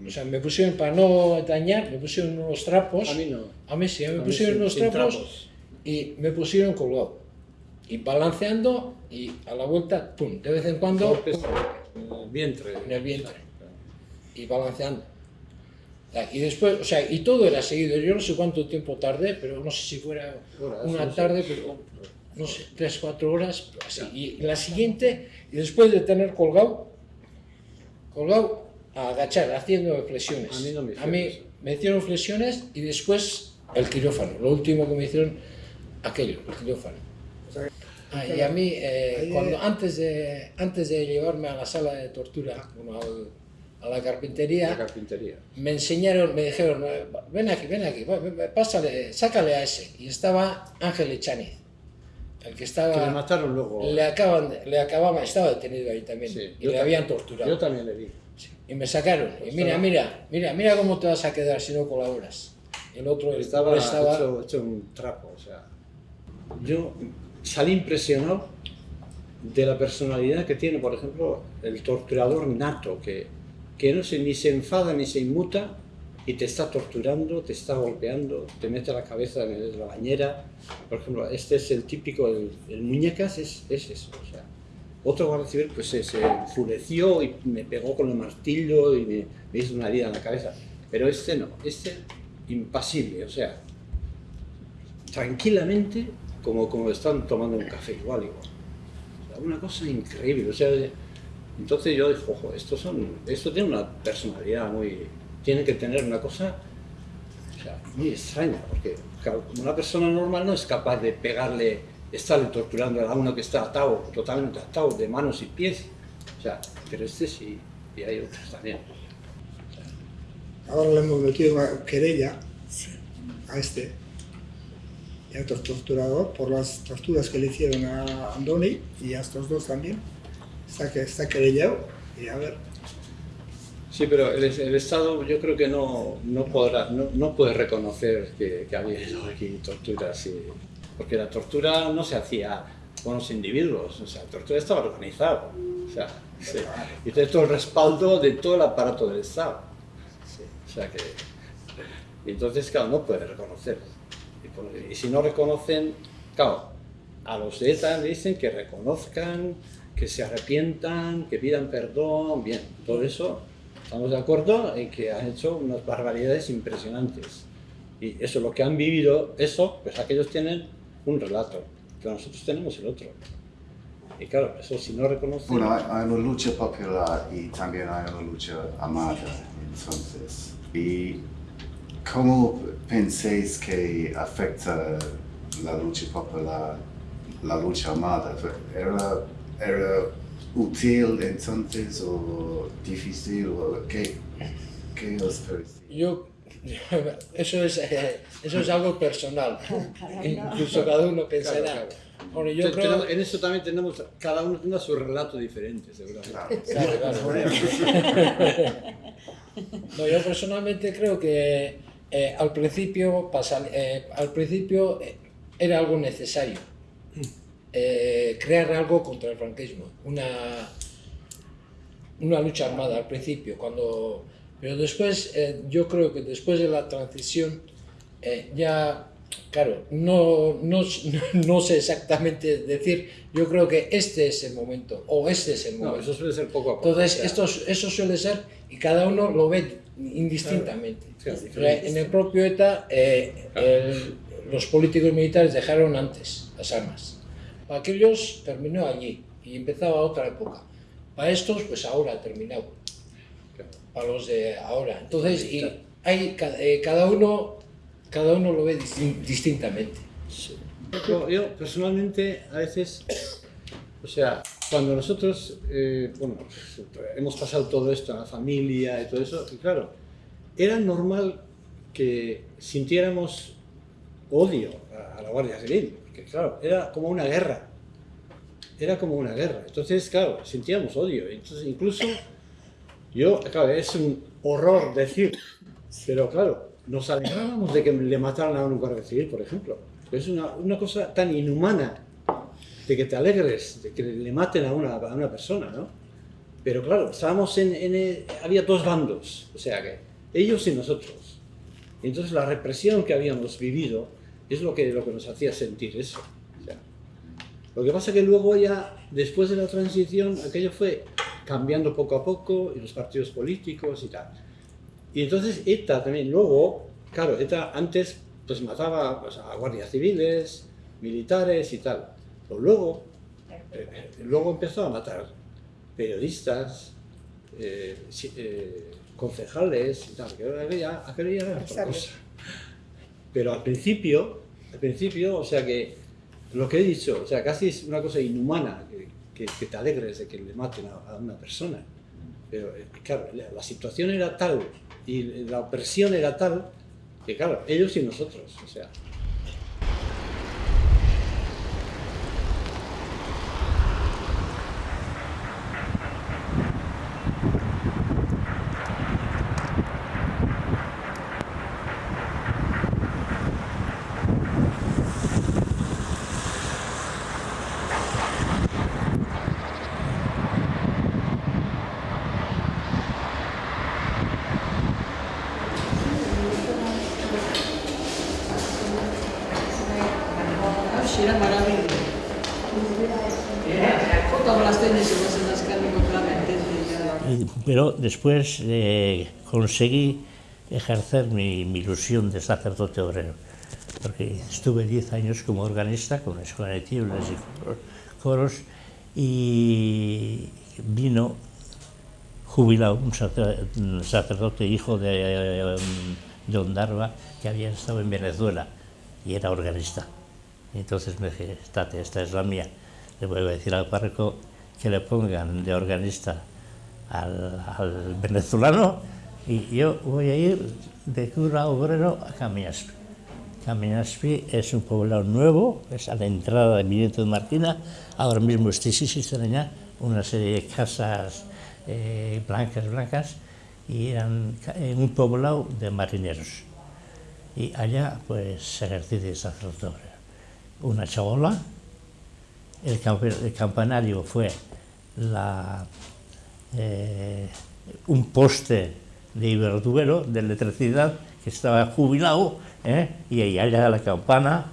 O sea, me pusieron, para no dañar, me pusieron unos trapos. A mí no. A mí sí, me mí pusieron sin- unos trapos, trapos. y me pusieron colgado. Y balanceando y a la vuelta, pum, de vez en cuando, Golpes en el vientre. en el vientre. Y balanceando. Y después, o sea, y todo era seguido. Yo no sé cuánto tiempo tardé, pero no sé si fuera una tarde, pero no sé, tres, cuatro horas, así. Y la siguiente, y después de tener colgado, colgado, a agachar, haciendo flexiones. A mí no me A hicieron mí eso. me hicieron flexiones y después el quirófano. Lo último que me hicieron, aquello, el quirófano. Ah, y a mí, eh, cuando, antes, de, antes de llevarme a la sala de tortura, bueno, al- a la carpintería, La carpintería. me enseñaron, me dijeron, ven aquí, ven aquí, pásale, sácale a ese. Y estaba Ángel Echaniz, el que estaba... Que le mataron luego. Le, acaban, le acababa, estaba detenido ahí también, Sí, y le ta- habían torturado. Yo también le vi. Y me sacaron, y mira, Estaba- mira, mira, mira cómo te vas a quedar si no colaboras. El otro, el Estaba, estaba Hecho, hecho un trapo, o sea. Yo salí impresionado de la personalidad que tiene, por ejemplo, el torturador nato, que, que no se, ni se enfada ni se inmuta y te está torturando, te está golpeando, te mete la cabeza en la bañera. Por ejemplo, este es el típico, el, el muñecas es, es eso. O sea, otro guardia civil pues se, se enfureció y me pegó con el martillo y me, me hizo una herida en la cabeza. Pero este no, este impasible, o sea, tranquilamente como, como están tomando un café, igual, igual. O sea, una cosa increíble, o sea, entonces yo dije, ojo, estos son, esto tiene una personalidad muy, tiene que tener una cosa o sea, muy extraña, porque una persona normal no es capaz de pegarle, estarle torturando a uno que está atado, totalmente atado de manos y pies, o sea, pero este sí, y hay otros también. Ahora le hemos metido una querella a este y a otro torturador por las torturas que le hicieron a Andoni y a estos dos también. Está, que, está querellado y a ver. Sí, pero el, el Estado yo creo que no, no podrá, no, no puede reconocer que, que ha habido aquí torturas, y- porque la tortura no se hacía con los individuos, o sea, la tortura estaba organizada, o sea, sí. y tiene todo el respaldo de todo el aparato del Estado. Sí, o sea que, y entonces, claro, no puede reconocer. Y, y si no reconocen, claro, a los de ETA le dicen que reconozcan, que se arrepientan, que pidan perdón, bien, todo eso estamos de acuerdo en que han hecho unas barbaridades impresionantes. Y eso, lo que han vivido, eso, pues aquellos tienen un relato, que nosotros tenemos el otro. Y claro, eso si no reconocen... Bueno, hay, una lucha popular y también hay una lucha armada, entonces. ¿Y cómo pensáis que afecta la lucha popular, la lucha armada? ¿Era, era útil entonces o difícil o qué, qué os parece? Yo, eso es, eh, eso es algo personal. Incluso cada uno pensará. Claro, Bueno, yo creo- en eso también tenemos, cada uno tiene su relato diferente, seguramente. Claro, claro. No, yo personalmente creo que eh, al principio, pasa- eh, al principio eh, era algo necesario. Eh, crear algo contra el franquismo. Una, una lucha armada al principio, cuando, pero después, eh, yo creo que después de la transición, eh, ya, claro, no, no, no sé exactamente decir, yo creo que este es el momento, o este es el No, momento. eso suele ser poco a poco. Entonces, esto, eso suele ser, y cada uno lo ve indistintamente. Claro, en el propio ETA, eh, el- los políticos militares dejaron antes las armas. Para aquellos terminó allí y empezaba otra época. Para estos, pues ahora ha terminado. Para los de ahora. Entonces, y hay, eh, cada, uno, cada uno lo ve distin- distintamente. Yo, yo, personalmente a veces, o sea, cuando nosotros, eh, bueno, hemos pasado todo esto en la familia y todo eso, y claro, era normal que sintiéramos odio a, la Guardia Civil, claro, era como una guerra, era como una guerra, entonces claro, sentíamos odio, entonces incluso yo, claro, es un horror decir, pero claro, nos alegrábamos de que le mataran a un guardia civil, por ejemplo. Es una, una cosa tan inhumana de que te alegres de que le maten a una, a una persona, ¿no? Pero claro, estábamos en, en había dos bandos, o sea que ellos y nosotros. Entonces la represión que habíamos vivido es lo que, lo que nos hacía sentir eso. O sea, lo que pasa que luego ya, después de la transición, aquello fue cambiando poco a poco, y los partidos políticos y tal. Y entonces ETA también, luego, claro, ETA antes pues mataba pues, a guardias civiles, militares y tal. Pero luego, eh, eh, luego empezó a matar periodistas, eh, eh, concejales y tal, que aquella, aquello ya era otra cosa. Pero al principio, al principio, o sea que lo que he dicho, o sea, casi es una cosa inhumana que, que- te alegres de que le maten a, a una persona. Pero eh, claro, la, la situación era tal y la opresión era tal que claro, ellos y nosotros, o sea. Uscire a maraviglia. Todas las tenis se pasan las carnes completamente. Y- Pero después eh, conseguí ejercer mi, mi ilusión de sacerdote obrero, porque estuve 10 años como organista con la escuela de tibles y coros- y vino jubilado un sacer- un sacerdote hijo de, de Ondarva que había estado en Venezuela y era organista. Entonces me dije, estate, esta es la mía. Le voy a decir al párroco que le pongan de organista al, al venezolano y yo voy a ir de cura obrero a Camiaspi. Camiaspi es un poblado nuevo, es a la entrada de Mineto de Martina. Ahora mismo estoy existen allá una serie de casas eh, blancas, blancas, y eran un poblado de marineros. Y allá pues se ejercí de sacerdote. Una chabola, el, campe- el campanario fue la, eh, un poste de Iberduero, de electricidad, que estaba jubilado, ¿eh? y ahí allá la campana,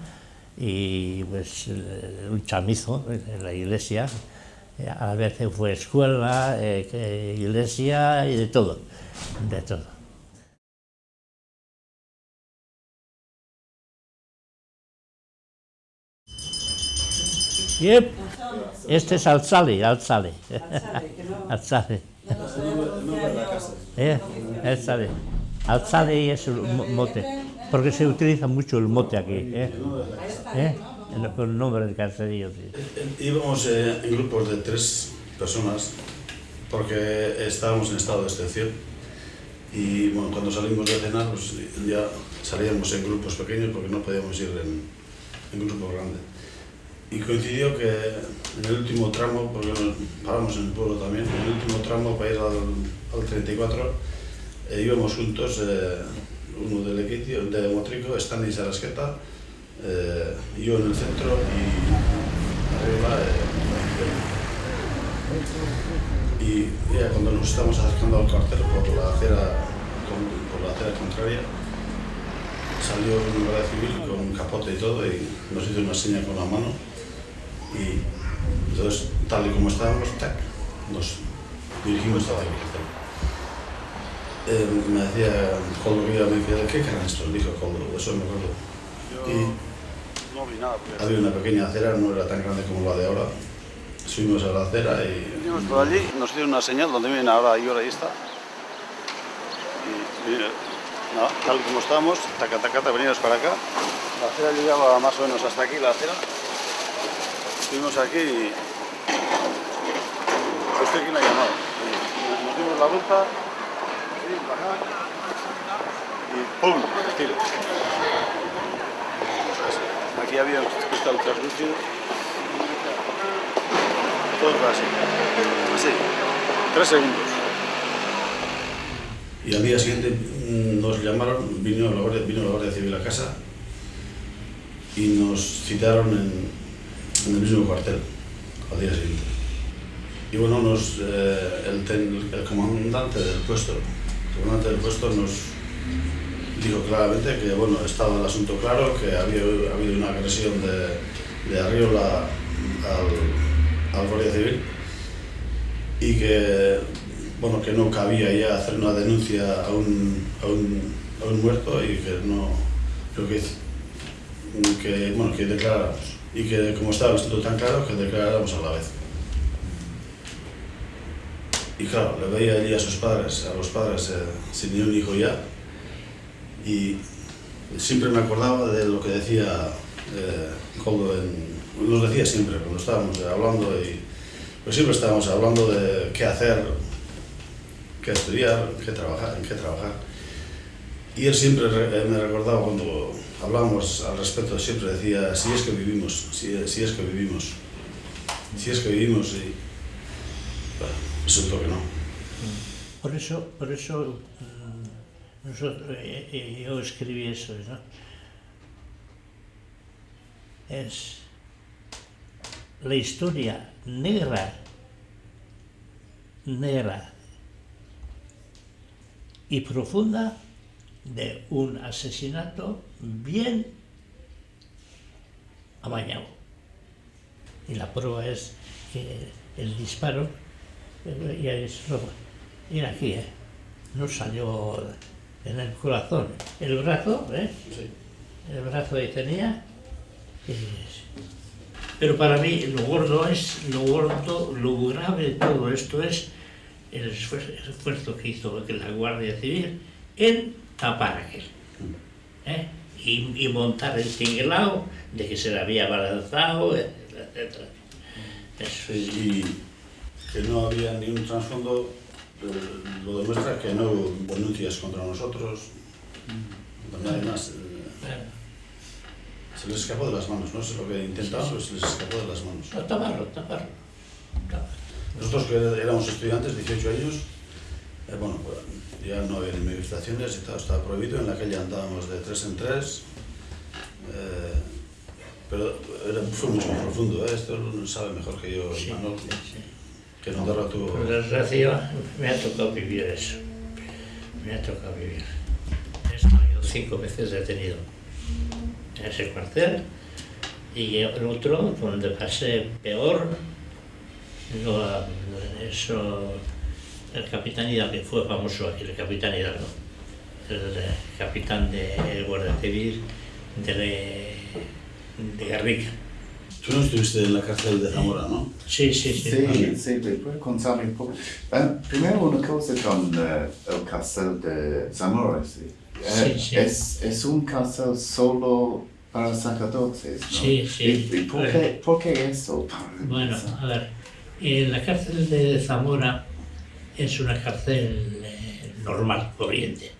y pues eh, un chamizo en la iglesia, a veces fue escuela, eh, iglesia y de todo, de todo. Este es Alzali, Alzali. Alzali. Eh, Alzali. Alzali es el mo- mote, porque se utiliza mucho el mote aquí. ¿eh? ¿Eh? El, el nombre del caserío. sí. Íbamos eh, en grupos de tres personas porque estábamos en estado de excepción y bueno, cuando salimos de cenar pues, ya salíamos en grupos pequeños porque no podíamos ir en, en grupos grandes. Y coincidió que en el último tramo, porque paramos en el pueblo también, en el último tramo para ir al, al 34 eh, íbamos juntos, eh, uno del Equitio, de Motrico, Stanley Sarasqueta, eh, yo en el centro y arriba eh, y ya cuando nos estamos acercando al cuartel por la acera, por la acera contraria, salió un guardia civil con capote y todo y nos hizo una seña con la mano y entonces tal y como estábamos, tac, nos dirigimos hacia el cuartel. Eh, me decía que iba, me decía, ¿qué eran estos? Dijo Coldo, eso me acuerdo. Y No vi nada, porque había una pequeña acera, no era tan grande como la de ahora. Subimos a la acera y Venimos por allí, nos dieron una señal donde vienen ahora y ahora ahí está. Y, y, nada, tal como estábamos, taca, taca, taca, venimos para acá. La acera llegaba más o menos hasta aquí, la acera. Estuvimos aquí y... ¿Usted quién ha llamado? Nos dimos la vuelta, y ¡pum! Tiro. Aquí había un cristal translúcido. Todo fue así. Así. Tres segundos. Y al día siguiente mm, nos llamaron, vino la, Guardia, vino la Guardia Civil a casa y nos citaron en, en el mismo cuartel al día siguiente. y bueno, nos, eh, el, comandante del puesto, el comandante del puesto nos dijo claramente que bueno, estaba el asunto claro, que había habido una agresión de, de Arriola al, al Guardia Civil y que bueno, que no cabía ya hacer una denuncia a un, a un, a un muerto y que no lo que, que, bueno, que declaráramos y que como estaba el asunto tan claro que declaráramos a la vez. Y claro, le veía allí a sus padres, a los padres eh, sin ni un hijo ya y siempre me acordaba de lo que decía eh, Coldo en, nos decía siempre cuando estábamos hablando y pues siempre estábamos hablando de qué hacer, qué estudiar, qué trabajar, en qué trabajar. Y él siempre re- eh, me recordaba cuando hablábamos al respecto, siempre decía, si es que vivimos, si, si es que vivimos, si es que vivimos y bueno, resultó que no. Por eso, por eso mm, nosotros, eh, eh, yo escribí eso, ¿no? Es la historia negra, negra y profunda de un asesinato bien amañado. Y la prueba es que el disparo, eh, ya es Mira aquí, ¿eh? no salió en el corazón. El brazo, ¿eh? El brazo ahí tenía. Pero para mí lo gordo es, lo gordo, lo grave de todo esto es el esfuerzo, el esfuerzo que hizo la Guardia Civil en tapar aquel. ¿eh? Y, y montar el tinglao de que se le había balanzado, etcétera, etcétera. Eso es- y que no había ni un trasfondo, lo demuestra que no hubo denuncias contra nosotros, contra nadie más. eh, Se les escapó de las manos, no sé lo que intentaron, pero se les escapó de las manos. No, taparlo, taparlo. Nosotros que éramos estudiantes, 18 años, eh, bueno, pues, ya no había ni manifestaciones y todo estaba prohibido, en la calle andábamos de tres en tres, eh, pero era, fue mucho más profundo, ¿eh? esto lo sabe mejor que yo, Imanol, que en Andorra tuvo... Por desgracia, me ha tocado vivir eso. Me ha tocado vivir. Estado yo cinco veces detenido en ese cuartel y el otro, donde pasé peor, lo- eso, el capitán Hidalgo, que fue famoso aquí, el capitán Hidalgo, el eh, capitán de Guardia Civil de, de Garriga. Tú no estuviste en la cárcel de Zamora, ¿no? Sí, sí, sí. Sí, sí, ¿me puede contarme un poco? Eh, primero una cosa con eh, el cárcel de Zamora, sí. Eh, Sí, sí. Es, es un cárcel solo para sacerdotes, ¿no? Sí, sí. ¿Y, y por, qué, por qué eso? Bueno, a ver, eh, la cárcel de Zamora es una cárcel eh, normal, corriente,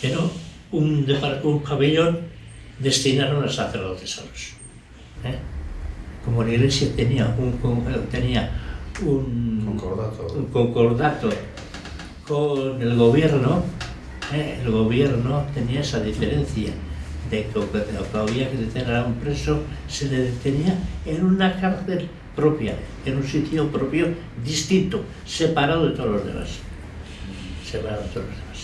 pero un, un pabellón destinaron a sacerdotes solos. ¿eh? Como la iglesia tenía un, tenía un Concordato. un concordato con el gobierno, ¿eh? el gobierno tenía esa diferencia de que lo que había que detener a un preso se le detenía en una cárcel propia, en un sitio propio distinto, separado de todos los demás. Separado de todos los demás.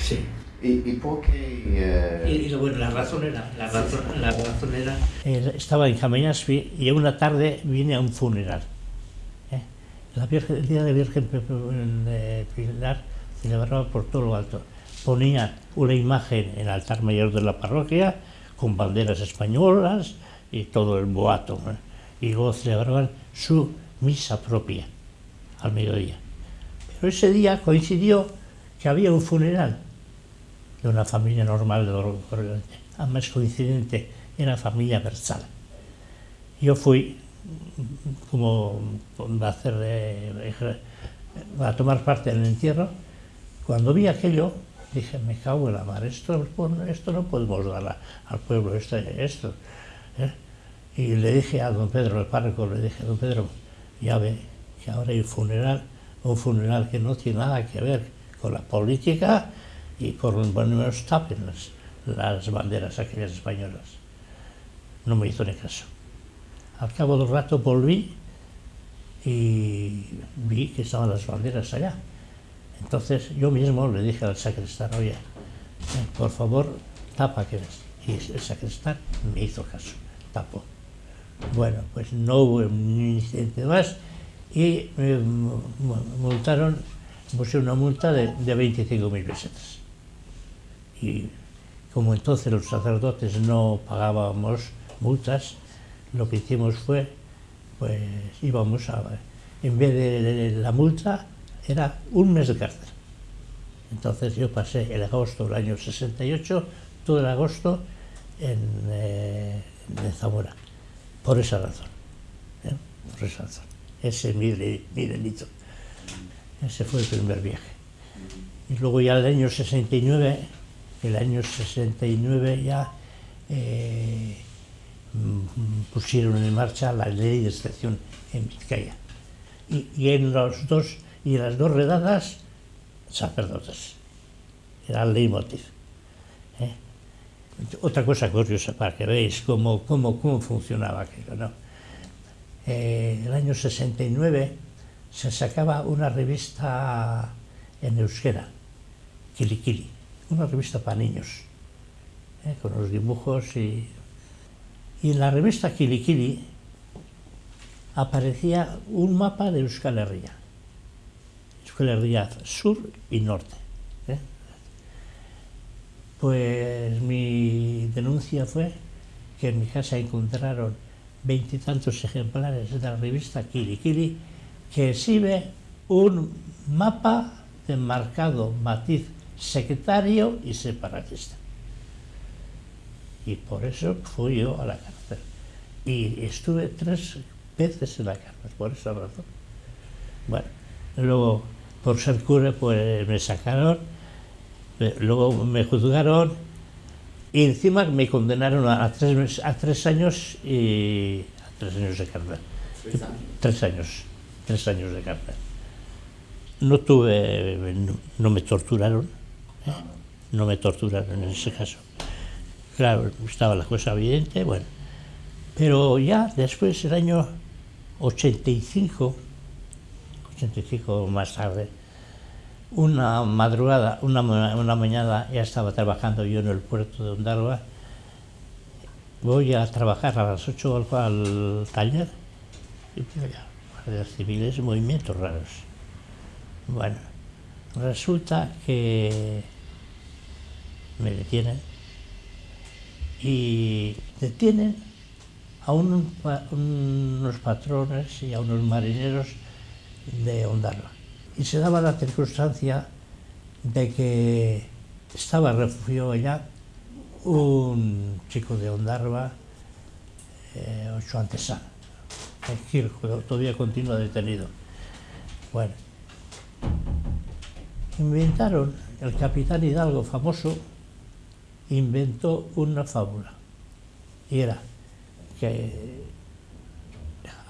Sí. ¿Y, y por qué? eh, Y, y, bueno, la razón era, la razón, la razón era... Eh, estaba en Cameñaspi y una tarde vine a un funeral. ¿eh? La Virgen, el día de Virgen de Pilar celebraba por todo lo alto. Ponía una imagen en el altar mayor de la parroquia con banderas españolas y todo el boato. ¿eh? Y celebraban su misa propia al mediodía. Pero ese día coincidió que había un funeral de una familia normal de lo corriente. Además coincidente, era familia Berzal. Yo fui mm, como a, hacer, eh, a tomar parte en el entierro. Cuando vi aquello, dije, me cago en la mar, esto, esto no podemos dar al pueblo, esto. esto ¿eh? Y le dije a don Pedro, el párroco, le dije, don Pedro, ya ve que ahora hay un funeral, un funeral que no tiene nada que ver con la política y por lo menos tapen las, las banderas aquellas españolas. No me hizo ni caso. Al cabo del rato volví y vi que estaban las banderas allá. Entonces yo mismo le dije al sacristán, oye, por favor, tapa que ves. Y el sacristán me hizo caso, tapó. Bueno, pues no hubo ni incidente más y me multaron, puse una multa de, de 25.000 pesetas. Y como entonces los sacerdotes no pagábamos multas, lo que hicimos fue, pues íbamos a, en vez de la multa, era un mes de cárcel. Entonces yo pasé el agosto del año 68, todo el agosto en, eh, en Zamora, por esa razón. ¿eh? Por esa razón. Ese es mi, delito. Ese fue el primer viaje. Y luego ya el año 69, el año 69 ya eh, pusieron en marcha la ley de excepción en Vizcaya. Y, en los dos, y las dos redadas, sacerdotes. Era el leitmotiv. Otra cosa curiosa para que veáis cómo, cómo, cómo funcionaba aquello. ¿no? Eh, el año 69 se sacaba una revista en euskera, Kili Kili, una revista para niños, ¿eh? con los dibujos y... Y en la revista Kili Kili aparecía un mapa de Euskal Herria. Euskal Herria sur y norte. Pues mi denuncia fue que en mi casa encontraron veintitantos ejemplares de la revista Kili Kili que exhibe un mapa de marcado matiz sectario y separatista. Y por eso fui yo a la cárcel. Y estuve tres veces en la cárcel, por esa razón. Bueno, luego por ser cura pues me sacaron, luego me juzgaron y encima me condenaron a tres, a tres años y a tres años de cárcel. Tres años, tres años de cárcel. No tuve, no, no me torturaron, ¿eh? no me torturaron en ese caso. Claro, estaba la cosa evidente, bueno. Pero ya después, el año 85, 85 más tarde, una madrugada, una, una mañana, ya estaba trabajando yo en el puerto de Ondarroa, voy a trabajar a las 8 al, al taller y ya, guardias civiles, movimientos raros. Bueno, resulta que me detienen y detienen a un, unos patrones y a unos marineros de Ondarroa. Y se daba la circunstancia de que estaba refugiado allá un chico de Ondarroa, eh, Ocho Antesana, el Kirjo, todavía continúa detenido. Bueno, inventaron, el capitán Hidalgo famoso, inventó una fábula. Y era que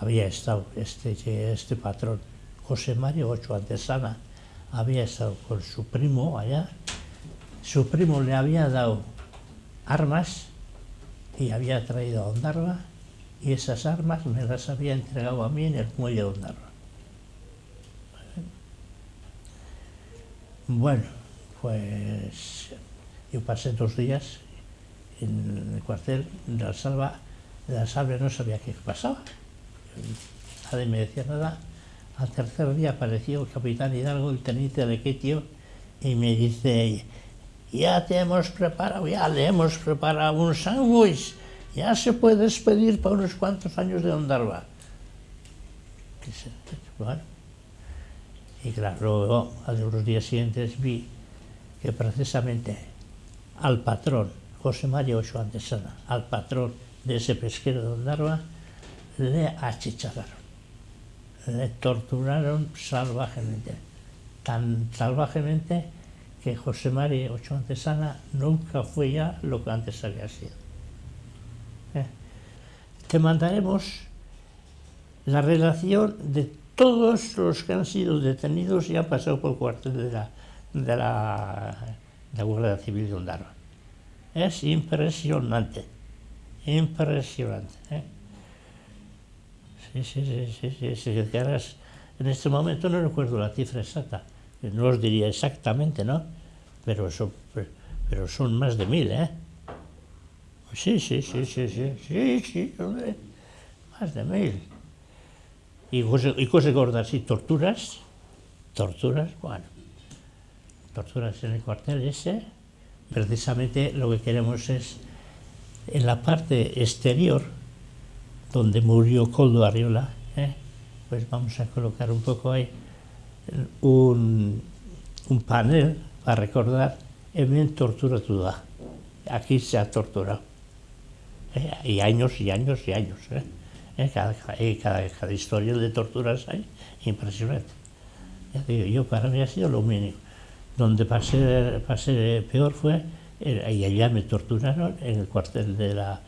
había estado este, este patrón, José Mario Ocho Antesana, había estado con su primo allá, su primo le había dado armas y había traído a Ondarroa y esas armas me las había entregado a mí en el muelle de Ondarroa. Bueno, pues yo pasé dos días en el cuartel de la salva, de la salva no sabía qué pasaba. Nadie me decía nada. Al tercer día apareció el capitán Hidalgo, el teniente de Quetio, y me dice, ya te hemos preparado, ya le hemos preparado un sándwich, ya se puede despedir para unos cuantos años de Ondarva. Bueno, y claro, luego a los días siguientes vi que precisamente al patrón, José María Ochoa Antesana, al patrón de ese pesquero de Ondarva, le achicharraron, le torturaron salvajemente, tan salvajemente que José María Ochoa Antesana nunca fue ya lo que antes había sido. ¿Eh? Te mandaremos la relación de todos los que han sido detenidos y han pasado por el cuartel de la, de la, de la Guardia Civil de Ondara. Es impresionante, impresionante. ¿eh? Sí, sí, sí, sí, sí, si quieres En este momento no recuerdo la cifra exacta, no os diría exactamente, ¿no? Pero son, pero son más de mil, ¿eh? Sí, sí, sí, sí, sí, sí, sí, hombre, más de mil. Y cosas, y cosas gordas y torturas, torturas, bueno, torturas en el cuartel ese, precisamente lo que queremos es, en la parte exterior, donde murió Coldo Arriola, ¿eh? pues vamos a colocar un poco ahí un, un panel para recordar en tortura toda. Aquí se ha torturado. ¿eh? Y años y años y años. ¿eh? ¿Eh? Cada, cada, cada, historia de torturas hay impresionante. Ya digo, yo para mí ha sido lo mínimo. Donde pasé, pasé peor fue, y allá me torturaron en el cuartel de la,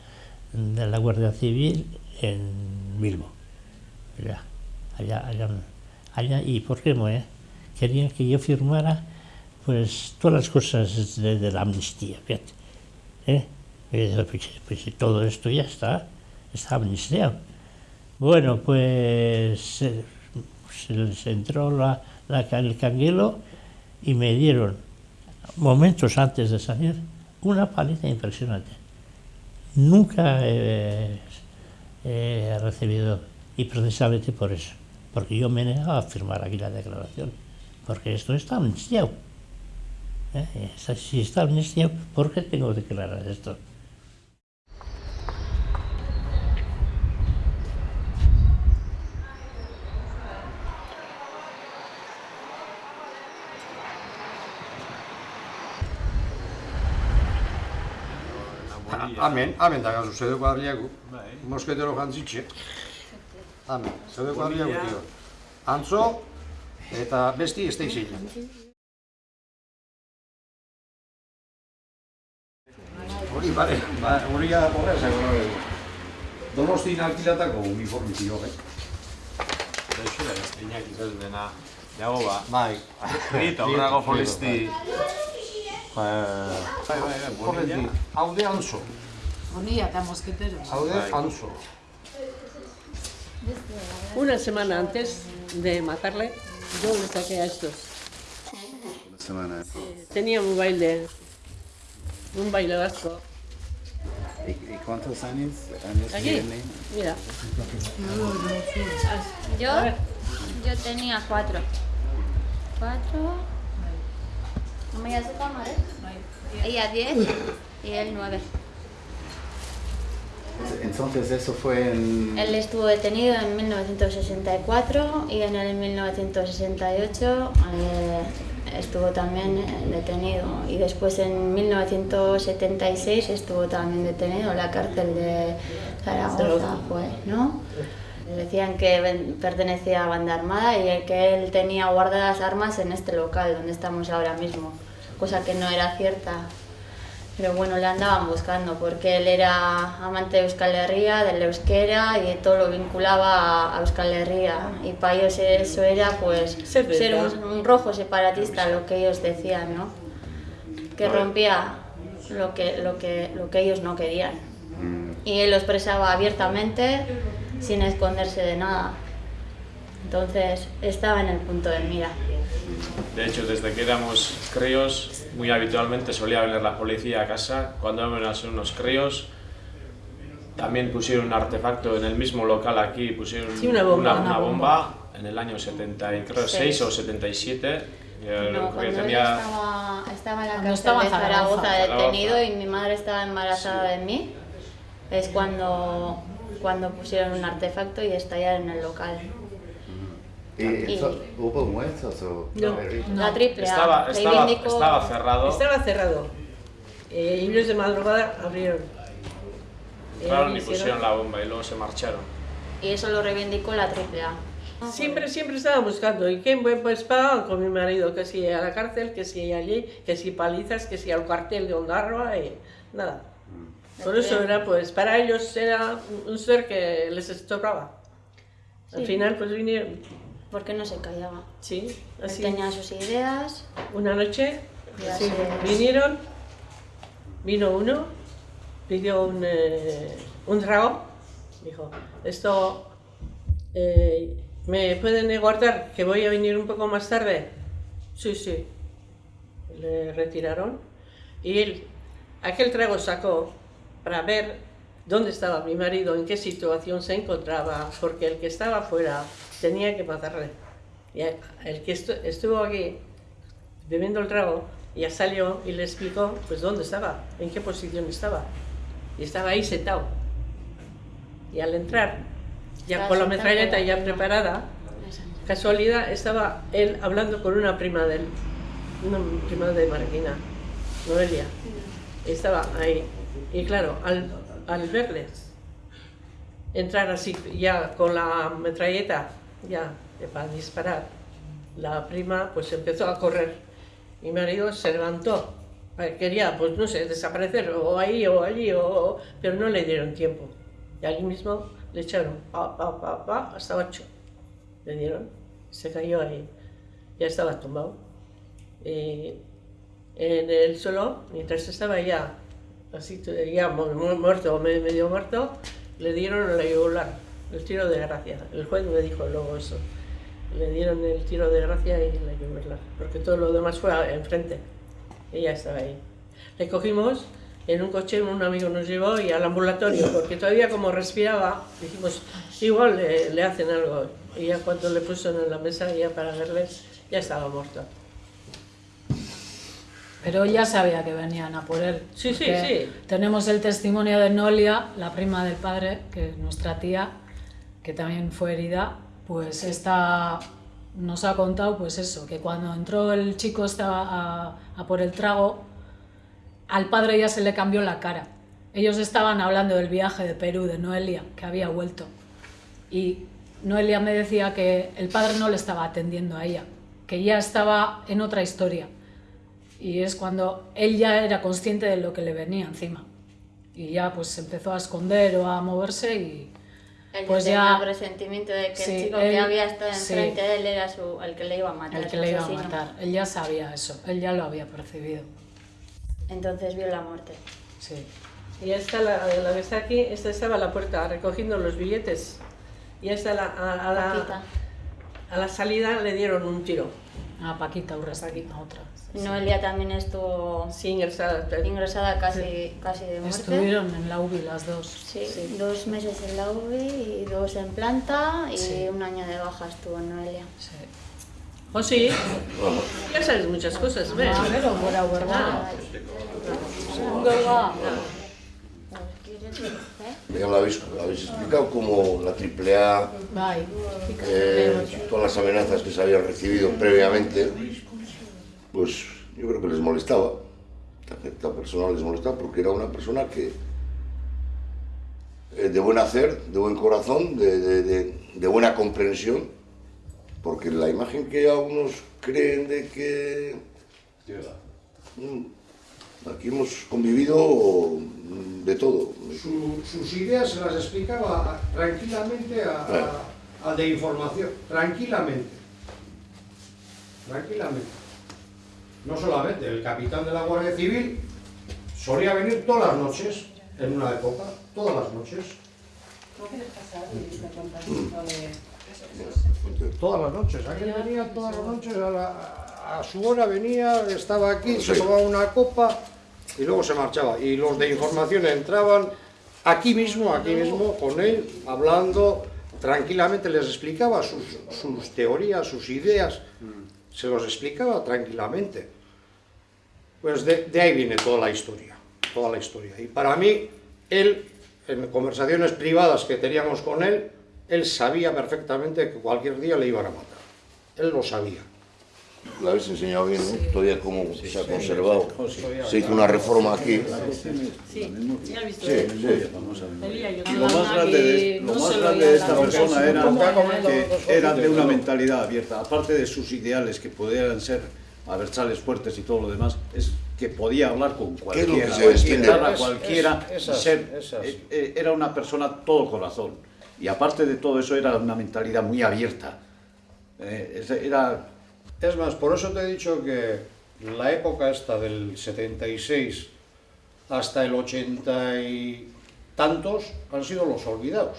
de la Guardia Civil en Bilbo. Allá, allá, allá. ¿Y por qué no? Querían que yo firmara pues todas las cosas de, de la amnistía, fíjate. ¿eh? Pues, pues, todo esto ya está, está amnistiado. Bueno, pues se, se entró la, la, el canguelo y me dieron, momentos antes de salir, una paliza impresionante. Nunca he, eh, recibido y precisamente por eso, porque yo me negaba a firmar aquí la declaración, porque esto está amnistiado. ¿eh? Si está amnistiado, ¿por qué tengo que declarar esto? Amen, amen da gazu, zedeko Bai. Mosketero jantzitxe. Amen, zedeko abriagu dio. Antzo, eta besti ez da izan. Hori, bale, ba, hori ba, horrez, hori. Donostin alkilatako uniformizio, bai. eh? Daixo da, inak izan dena. Dago ba. Bai. Rita, horrago folisti. Bai, bai, bai. bai. bai Horretik, alde antzo. Hau anzo. Una semana antes de matarle, yo le saqué a estos. Una semana. Tenía un baile, un baile vasco. ¿Y, y cuántos años? años Aquí, tiene? mira. Yo, yo tenía cuatro. Cuatro. ¿No me hace cámara? Ella diez y él nueve. Entonces eso fue en... Él estuvo detenido en 1964 y en el 1968 eh, estuvo también eh, detenido y después en 1976 estuvo también detenido en la cárcel de Zaragoza, fue, ¿no? Decían que pertenecía a banda armada y que él tenía guardadas armas en este local donde estamos ahora mismo, cosa que no era cierta. Pero bueno, le andaban buscando porque él era amante de Euskal Herria, del euskera y todo lo vinculaba a- a Euskal Herria. Y para ellos eso era pues ser un, un rojo separatista, lo que ellos decían, ¿no? Que rompía lo que, lo que, lo que ellos no querían. Y él lo expresaba abiertamente, sin esconderse de nada. Entonces estaba en el punto de mira. De hecho, desde que éramos críos, muy habitualmente solía venir la policía a casa. Cuando éramos unos críos, también pusieron un artefacto en el mismo local aquí, pusieron Sí, una bomba. una, Una bomba en el año 76 Seis. o 77. Yo No, cuando él tenía... estaba, estaba en la cárcel estaba de Zaragoza. Detenido y mi madre estaba embarazada de mí, es cuando, cuando pusieron un artefacto y estallaron en el local. ¿Y Y- eso- hubo muertos o...? No, La triple A. Estaba, estaba, estaba cerrado. Estaba cerrado. Eh, y ellos de madrugada abrieron. Entraron y Eh, pusieron la bomba y luego se marcharon. Y eso lo reivindicó la triple A. Siempre, siempre estaba buscando. ¿Y qué? Pues para con mi marido, que si a la cárcel, que si allí, que si palizas, que si al cuartel de Ondarroa y nada. Por eso era, pues, para ellos era un ser que les estorbaba. Al Sí. final, pues vinieron. Porque no se callaba. Sí, Él así. tenía sus ideas. Una noche sí, vinieron, vino uno, pidió un, eh, un trago, dijo, esto, eh, ¿me pueden guardar que voy a venir un poco más tarde? Sí, sí. Le retiraron y él, aquel trago sacó para ver dónde estaba mi marido, en qué situación se encontraba, porque el que estaba fuera tenía que matarle. Y el que estuvo aquí bebiendo el trago ya salió y le explicó pues dónde estaba, en qué posición estaba. Y estaba ahí sentado. Y al entrar, ya con la metralleta ya preparada, casualidad estaba él hablando con una prima de él, una prima de Marquina, Noelia. Estaba ahí. Y claro, al, al verles entrar así, ya con la metralleta, ya para disparar, la prima pues empezó a correr. Mi marido se levantó, quería, pues no sé, desaparecer, o ahí o allí, o, pero no le dieron tiempo. Y allí mismo le echaron, pa, pa, pa, pa, hasta ocho. Le dieron, se cayó ahí, ya estaba tumbado. Y en el suelo, mientras estaba ya, así, ya muerto, medio muerto, le dieron la yugular, el tiro de gracia. El juez me dijo luego eso. Le dieron el tiro de gracia y la yugular, porque todo lo demás fue enfrente. Ella estaba ahí. Le cogimos en un coche, un amigo nos llevó y al ambulatorio, porque todavía como respiraba, dijimos, igual le, le hacen algo. Y ya cuando le pusieron en la mesa, ya para verle, ya estaba muerto. Pero ya sabía que venían a por él. Sí, sí, sí. Tenemos el testimonio de Nolia, la prima del padre, que es nuestra tía, que también fue herida, pues nos ha contado pues eso, que cuando entró el chico estaba a, a por el trago, al padre ya se le cambió la cara. Ellos estaban hablando del viaje de Perú, de Noelia, que había vuelto. Y Noelia me decía que el padre no le estaba atendiendo a ella, que ya estaba en otra historia y es cuando él ya era consciente de lo que le venía encima y ya pues empezó a esconder o a moverse y Él pues tenía ya el presentimiento de que Sí, el chico él- que había estado sí. enfrente de él era su, el que le iba a matar. el que le iba a asesino. matar él ya sabía eso él ya lo había percibido Entonces vio la muerte. sí Y esta, la, la que está aquí, esta estaba a la puerta recogiendo los billetes. Y esta la, a, a la, a la salida le dieron un tiro. a Paquita Urrestino otra Noelia también estuvo sí, ingresada, ingresada casi, casi de muerte. estuvieron en la UBI las dos Sí, dos meses en la UBI y dos en planta y Sí. un año de baja estuvo Noelia. ¿O sí? Ya sabes muchas cosas, ¿ves? Ah, pero verdad. Verdad. Ya lo habéis, lo habéis explicado como la AAA, eh, todas las amenazas que se habían recibido previamente, pues yo creo que les molestaba. A esta persona les molestaba porque era una persona que eh, de buen hacer, de buen corazón, de, de- de- de buena comprensión, porque la imagen que algunos creen de que mm, aquí hemos convivido mm, de todo. Su- sus ideas se las explicaba tranquilamente a, a- al de información, tranquilamente. Tranquilamente. No solamente, el capitán de la Guardia Civil solía venir todas las noches, en una época, todas las noches. Todas las noches, aquel venía todas las noches, a, la- a su hora venía, estaba aquí, se tomaba una copa y luego se marchaba. Y los de información entraban aquí mismo, aquí mismo, con él, hablando tranquilamente, les explicaba sus, sus teorías, sus ideas, se los explicaba tranquilamente. Pues de, de ahí viene toda la historia, toda la historia. Y para mí, él, en conversaciones privadas que teníamos con él, él sabía perfectamente que cualquier día le iban a matar. Él lo sabía. La habéis enseñado bien, ¿no? Todavía cómo se ha conservado. Se hizo una reforma aquí. Sí, ya he visto. Sí, sí. Yo- Lo más grande de, lo más grande de esta persona era que era de una mentalidad abierta, aparte de sus ideales que pudieran ser aversales fuertes y todo lo demás, es que podía hablar con ¿Qué es lo que cualquiera, se extiende? cualquiera, Es- es- es así, ser- es eh, eh, era una persona todo corazón y aparte de todo eso era una mentalidad muy abierta. Eh, es- era Es más, por eso te he dicho que la época esta del 76 hasta el 80 y tantos han sido los olvidados.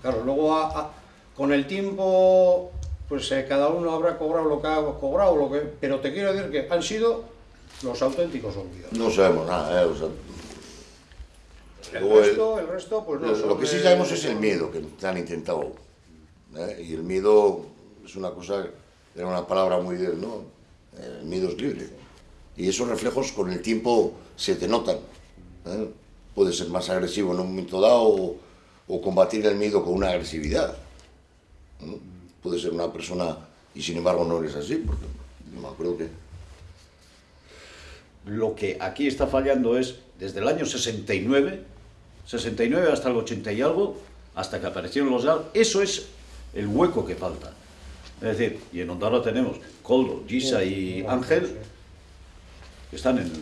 Claro, luego con el tiempo, pues eh, cada uno habrá cobrado lo que ha cobrado, lo que, pero te quiero decir que han sido los auténticos olvidados. No sabemos nada, ¿eh? O sea, El resto, el resto, pues no. lo, lo que sí de- sabemos es el miedo que han intentado. ¿eh? Y el miedo es una cosa, era una palabra muy de él, ¿no? El miedo es libre. Y esos reflejos con el tiempo se te notan. ¿eh? Puedes ser más agresivo en un momento dado o, o combatir el miedo con una agresividad. ¿no? Puedes ser una persona y sin embargo no eres así, porque yo me acuerdo que Lo que aquí está fallando es, desde el año 69, 69 hasta el 80 y algo, hasta que aparecieron los GAL, eso es el hueco que falta. Es decir, y en Ondarroa tenemos Coldo, Gisa y Ángel, que están en,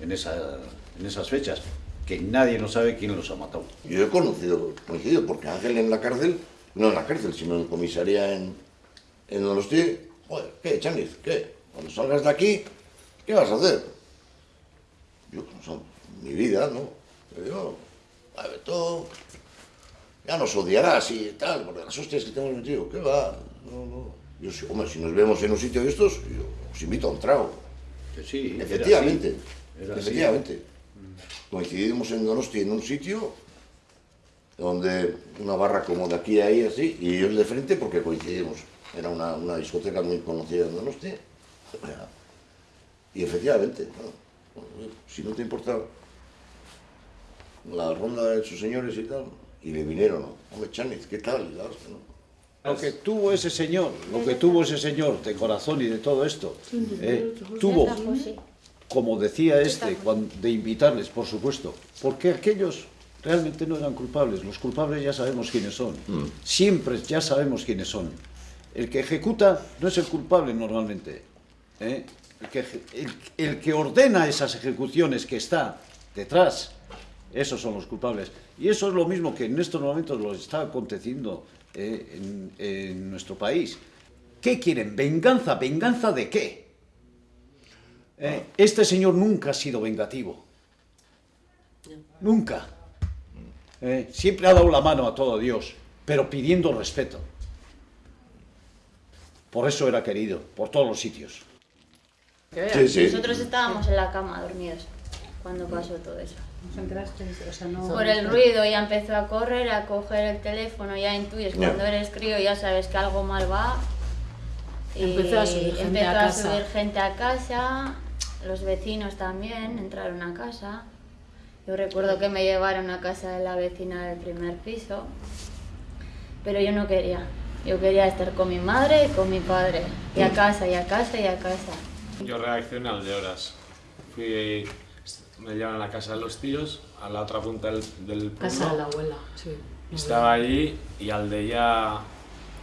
en, esa- en esas fechas, que nadie no sabe quién los ha matado. Yo he conocido, coincidido, porque Ángel en la cárcel, no en la cárcel, sino en comisaría en, en Donosti, joder, ¿qué, Chaniz? ¿Qué? Cuando salgas de aquí, ¿qué vas a hacer? Yo, o sea, mi vida, ¿no? Le digo, a ver, tú ya nos odiarás y tal, porque las hostias que te hemos metido, ¿qué va? No, no. Yo, si, hombre, si nos vemos en un sitio de estos, yo os invito a un trago. Que sí, efectivamente, era así. Era así. efectivamente. Mm. Coincidimos en Donosti en un sitio donde una barra como de aquí a ahí así, y ellos de frente porque coincidimos. Era una, una discoteca muy conocida en Donosti. Y efectivamente, ¿no? si no te importa la ronda de sus señores y tal, y le vinieron, ¿no? Hombre, Chaniz, ¿qué tal? Lo que tuvo ese señor, lo que tuvo ese señor de corazón y de todo esto, eh, tuvo, como decía este, de invitarles, por supuesto, porque aquellos realmente no eran culpables, los culpables ya sabemos quiénes son, siempre ya sabemos quiénes son. El que ejecuta no es el culpable normalmente, ¿eh? el, que, eje- el- el que ordena esas ejecuciones que está detrás, esos son los culpables. Y eso es lo mismo que en estos momentos lo está aconteciendo eh, en, en nuestro país. ¿Qué quieren? ¿Venganza? ¿Venganza de qué? Eh, este señor nunca ha sido vengativo. Nunca. Eh, siempre ha dado la mano a todo Dios, pero pidiendo respeto. Por eso era querido, por todos los sitios. Sí, sí. Nosotros estábamos en la cama dormidos cuando pasó todo eso. O sea, no... Por el ruido ya empezó a correr, a coger el teléfono, ya intuyes cuando eres crío ya sabes que algo mal va. Y Empezó a subir gente empezó a a casa. subir gente a casa, los vecinos también entraron a casa. Yo recuerdo que me llevaron a casa de la vecina del primer piso, pero yo no quería. Yo quería estar con mi madre y con mi padre, y a casa, y a casa, y a casa. Yo reaccioné al de horas. Fui, me llevaron a la casa de los tíos, a la otra punta del, del pueblo. Casa de la abuela, sí. Estaba allí y al de ya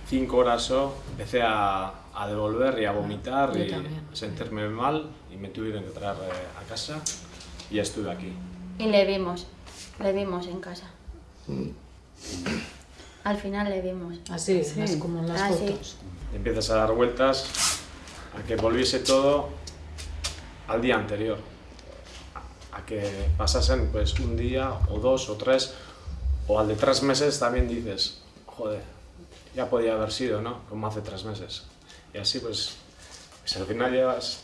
cinco horas o empecé a, a devolver y a vomitar Yo y también. a sentirme mal y me tuvieron que traer eh, a casa y ya estuve aquí. Y le vimos, le vimos en casa. Al final le vimos. Así, más como en las Ah, sí. fotos. Y empiezas a dar vueltas a que volviese todo al día anterior. A, a que pasasen pues un día o dos o tres o al de tres meses también dices, joder, ya podía haber sido, ¿no? Como hace tres meses. Y así pues, pues al final llevas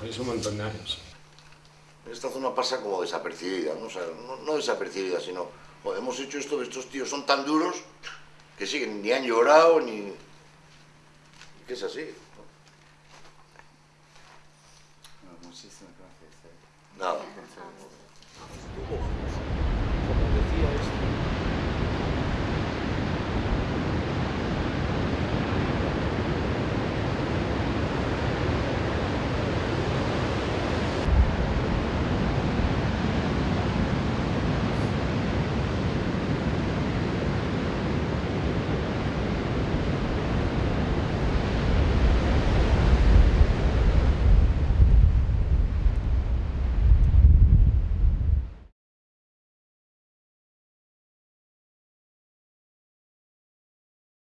pues, un montón de años. Esta zona pasa como desapercibida, ¿no? O sea, no, no desapercibida, sino, joder, hemos hecho esto, estos tíos son tan duros que siguen, ni han llorado, ni... que es así. Muchísimas gracias. Nada. Decía este,